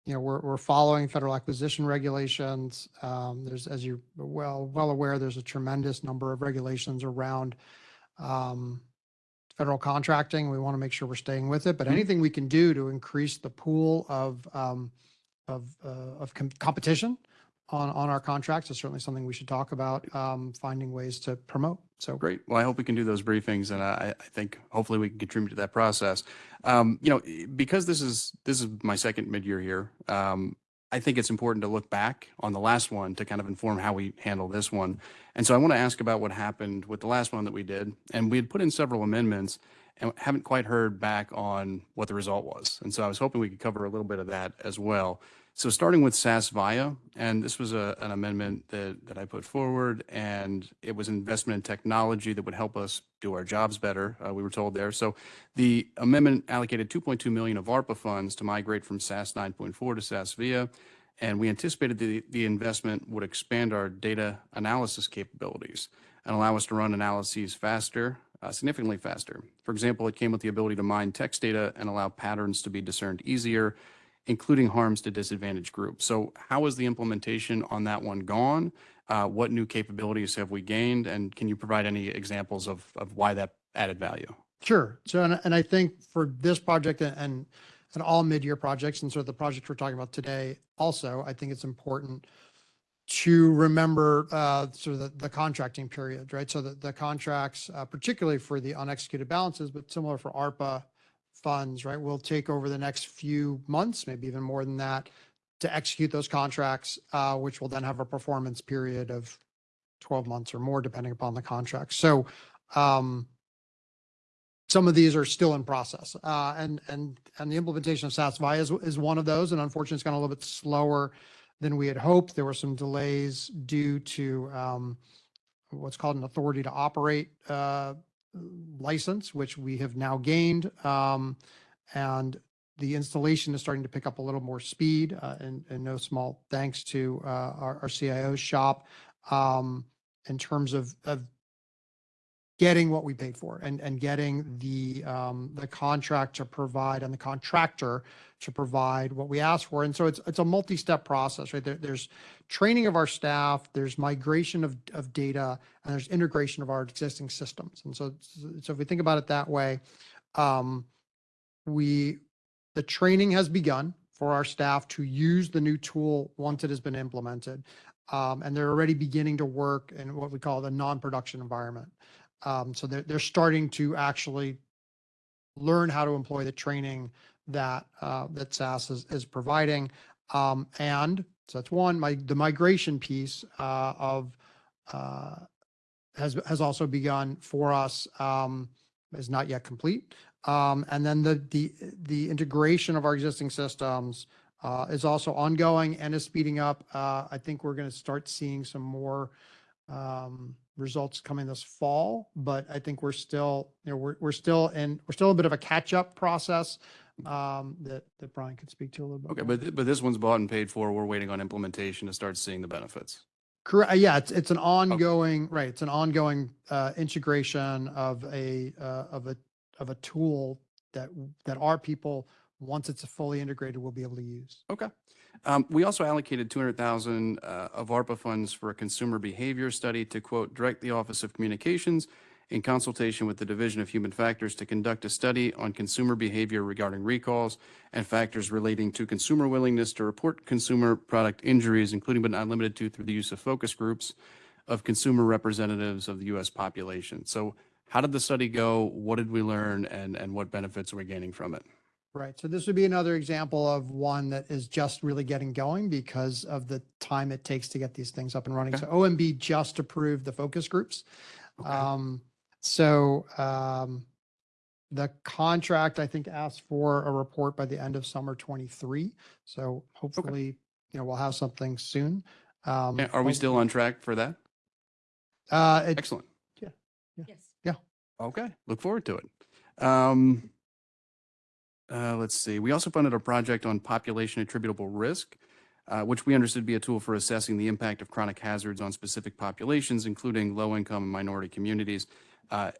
you know, we're, we're following federal acquisition regulations. Um, there's, as you're well, well aware, there's a tremendous number of regulations around, um, federal contracting. We want to make sure we're staying with it, but Mhm. anything we can do to increase the pool of, um, of, uh, of com- competition on, on our contracts is certainly something we should talk about, um, finding ways to promote. So Great. Well, I hope we can do those briefings and I, I think hopefully we can contribute to that process. Um, you know, because this is, this is my second mid-year here, um, I think it's important to look back on the last one to kind of inform how we handle this one. And so I want to ask about what happened with the last one that we did. And we had put in several amendments and haven't quite heard back on what the result was. And so I was hoping we could cover a little bit of that as well. So starting with SAS Viya, and this was a, an amendment that, that I put forward, and it was investment in technology that would help us do our jobs better, uh, we were told there. So the amendment allocated 2.2 million of ARPA funds to migrate from SAS 9.4 to SAS Viya, and we anticipated the, the investment would expand our data analysis capabilities and allow us to run analyses faster, uh, significantly faster. For example, it came with the ability to mine text data and allow patterns to be discerned easier, including harms to disadvantaged groups. So how is the implementation on that one gone? Uh, what new capabilities have we gained? And can you provide any examples of, of why that added value? Sure. So, and, and I think for this project and, and, all mid-year projects and sort of the project we're talking about today, also, I think it's important to remember, uh, sort of the, the contracting period, right? So the, the contracts, uh, particularly for the unexecuted balances, but similar for ARPA funds, right? Will take over the next few months, maybe even more than that, to execute those contracts, uh, which will then have a performance period of 12 months or more, depending upon the contract. So, um, some of these are still in process. Uh, and, and, and the implementation of SAS is, is one of those. And unfortunately, it's gone a little bit slower than we had hoped. There were some delays due to, um, what's called an authority to operate, uh, license, which we have now gained. Um, and the installation is starting to pick up a little more speed, uh, and, and no small thanks to, uh, our, our CIO shop, um, in terms of, of getting what we paid for and, and getting the, um, the contract to provide and the contractor to provide what we asked for. And so it's, it's a multi-step process, right? There, there's training of our staff, there's migration of, of data, and there's integration of our existing systems. And so, so if we think about it that way, um, we, the training has begun for our staff to use the new tool once it has been implemented. Um, and they're already beginning to work in what we call the non-production environment. Um, so they're, they're starting to actually learn how to employ the training that, uh, that SAS is, is providing. Um, and so that's one, my, the migration piece, uh, of, uh, has, has also begun for us, um, is not yet complete. Um, and then the, the, the integration of our existing systems, uh, is also ongoing and is speeding up. Uh, I think we're going to start seeing some more, um, results coming this fall, but I think we're still, you know, we're, we're still in, we're still a bit of a catch-up process, um, that, that Brian could speak to a little bit. Okay, more. but, th- but this one's bought and paid for. We're waiting on implementation to start seeing the benefits. Correct. Yeah, it's, it's an ongoing, right. It's an ongoing, uh, integration of a, uh, of a, of a tool that, that our people, once it's fully integrated, will be able to use. Okay. Um, we also allocated two hundred thousand, uh, of ARPA funds for a consumer behavior study to quote, direct the Office of Communications in consultation with the Division of Human Factors to conduct a study on consumer behavior regarding recalls and factors relating to consumer willingness to report consumer product injuries, including but not limited to through the use of focus groups of consumer representatives of the U.S. population. So how did the study go? What did we learn and, and what benefits are we gaining from it? Right. So this would be another example of one that is just really getting going because of the time it takes to get these things up and running. Okay. So OMB just approved the focus groups. Okay. Um, so, um, the contract, I think, asked for a report by the end of summer twenty-three. So hopefully, you know, we'll have something soon. Um, Yeah, Are we still on track for that? Uh, it, Excellent. Yes. Yeah. Okay, look forward to it. Um, uh, let's see, we also funded a project on population attributable risk, uh, which we understood to be a tool for assessing the impact of chronic hazards on specific populations, including low-income and minority communities. Uh,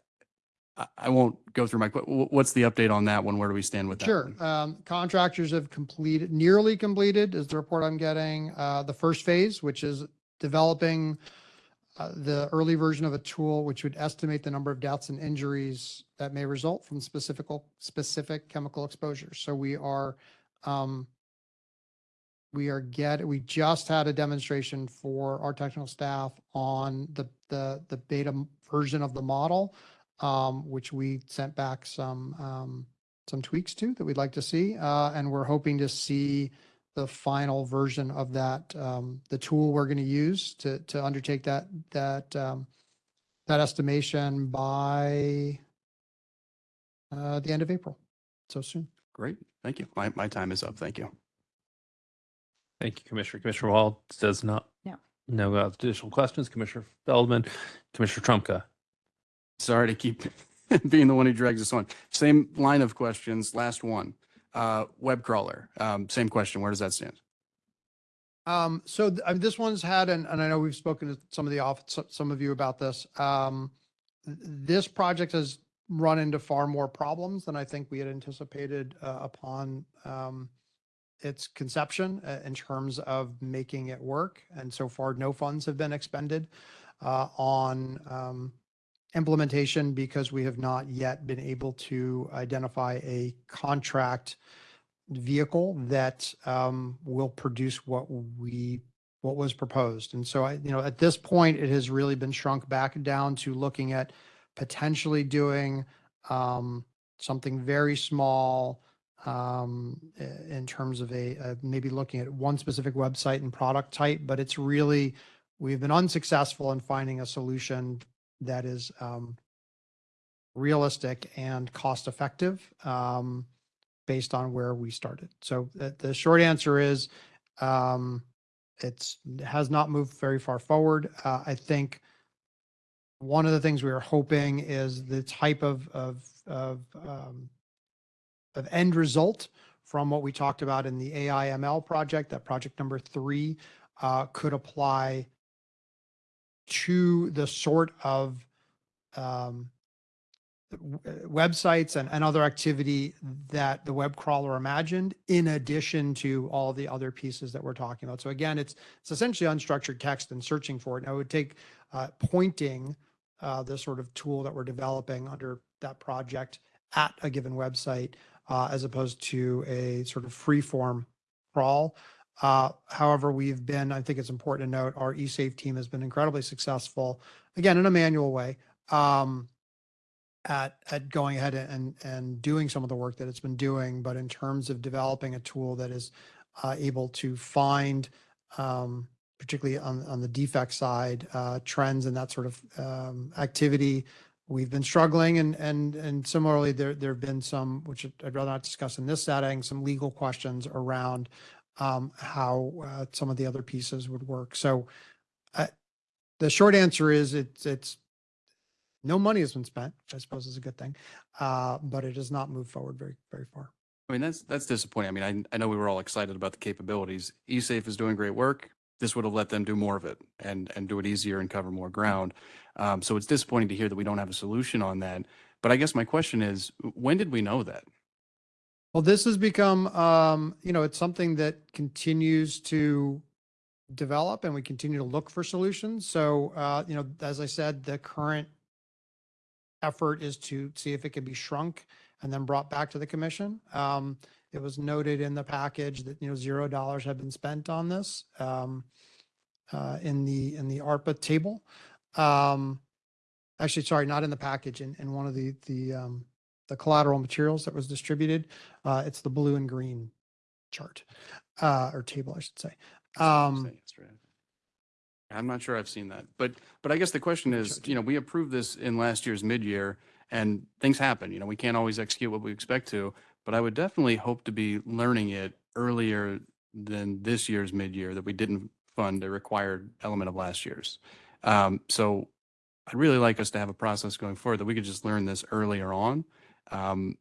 I, I won't go through my, what's the update on that one? Where do we stand with that? Sure. Um, contractors have completed, nearly completed is the report I'm getting. Uh, the first phase, which is developing uh, the early version of a tool which would estimate the number of deaths and injuries that may result from specific, specific chemical exposures. So we are, um, we are get, we just had a demonstration for our technical staff on the, the, the beta version of the model, um, which we sent back some, um, some tweaks to that we'd like to see. Uh, and we're hoping to see the final version of that, um, the tool we're going to use to, to undertake that, that, um, that estimation by, uh, the end of April. So soon. Great. Thank you. My, my time is up. Thank you. Thank you, Commissioner. Commissioner Wall does not. No. No uh, additional questions. Commissioner Feldman, Commissioner Trumka. Sorry to keep being the one who drags us on. Same line of questions. Last one. Uh, web crawler. Um, same question. Where does that stand? Um, so th- mean, this one's had, and, and I know we've spoken to some of the off, some of you about this. Um, th- this project has run into far more problems than I think we had anticipated, uh, upon, um, its conception uh, in terms of making it work. And so far, no funds have been expended, uh, on, um, implementation because we have not yet been able to identify a contract vehicle that um, will produce what we, what was proposed. And so I, you know, at this point, it has really been shrunk back down to looking at potentially doing um, something very small um, in terms of a, uh, maybe looking at one specific website and product type, but it's really, we've been unsuccessful in finding a solution that is um, realistic and cost effective. Um, based on where we started. So the, the short answer is, um, it's, has not moved very far forward. Uh, I think one of the things we are hoping is the type of, of, of, um, of end result from what we talked about in the AI ML project, that project number three, uh, could apply to the sort of, um, uh, websites and, and other activity that the web crawler imagined in addition to all the other pieces that we're talking about. So again, it's, it's essentially unstructured text and searching for it. And I would take uh, pointing uh, the sort of tool that we're developing under that project at a given website uh, as opposed to a sort of free form crawl. Uh, however, we've been, I think it's important to note, our eSafe team has been incredibly successful, again, in a manual way, um, at, at going ahead and, and doing some of the work that it's been doing. But in terms of developing a tool that is uh, able to find, um, particularly on, on the defect side, uh, trends and that sort of um, activity, we've been struggling. And, and, and similarly, there, there have been some, which I'd rather not discuss in this setting, some legal questions around um, how uh, some of the other pieces would work. So uh, the short answer is it's, it's, no money has been spent, which I suppose is a good thing, uh, but it has not moved forward very, very far. I mean, that's, that's disappointing. I mean, I, I know we were all excited about the capabilities. eSafe is doing great work. This would have let them do more of it and, and do it easier and cover more ground. Um, so it's disappointing to hear that we don't have a solution on that. But I guess my question is, when did we know that? Well, this has become, um, you know, it's something that continues to develop and we continue to look for solutions. So, uh, you know, as I said, the current effort is to see if it can be shrunk and then brought back to the commission. Um, it was noted in the package that, you know, zero dollars have been spent on this, um, uh, in the, in the ARPA table. Um, actually, sorry, not in the package, in, in one of the, the, um, the collateral materials that was distributed. Uh, it's the blue and green chart, uh, or table, I should say. Um, I'm not sure I've seen that, but, but I guess the question is, you know, we approved this in last year's mid-year and things happen, you know, we can't always execute what we expect to, but I would definitely hope to be learning it earlier than this year's mid-year that we didn't fund a required element of last year's. Um, so I'd really like us to have a process going forward that we could just learn this earlier on. Um,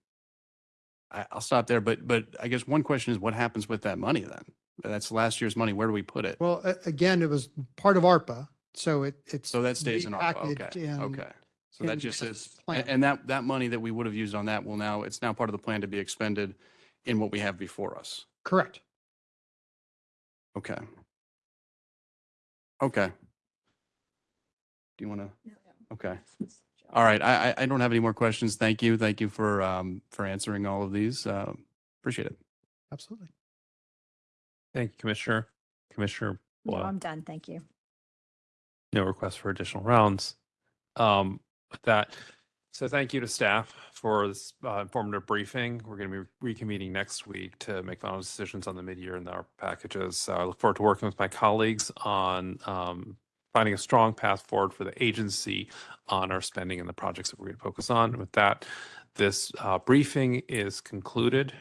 I, I'll stop there, but, but I guess one question is what happens with that money then? That's last year's money. Where do we put it? well, again, it was part of ARPA, so it, it's. So that stays in ARPA, repackaged okay, in- okay. So that just this is, plan. and, and that, that money that we would have used on that will now, it's now part of the plan to be expended in what we have before us. Correct. Okay. Okay. Do you want to? Okay. All right. I, I, I don't have any more questions. Thank you. Thank you for, um, for answering all of these. Uh, appreciate it. Absolutely. Thank you, Commissioner. Commissioner, No, Boyle. I'm done. Thank you. no request for additional rounds. Um, with that, so thank you to staff for this uh, informative briefing. We're going to be reconvening next week to make final decisions on the mid-year and our packages. So I look forward to working with my colleagues on um, finding a strong path forward for the agency on our spending and the projects that we're going to focus on. With that, this uh, briefing is concluded.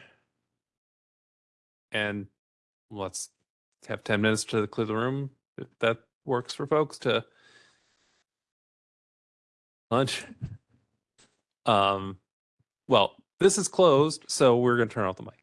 And let's have 10 minutes to clear the room if that works for folks to lunch. Um, well, this is closed, so we're going to turn off the mic.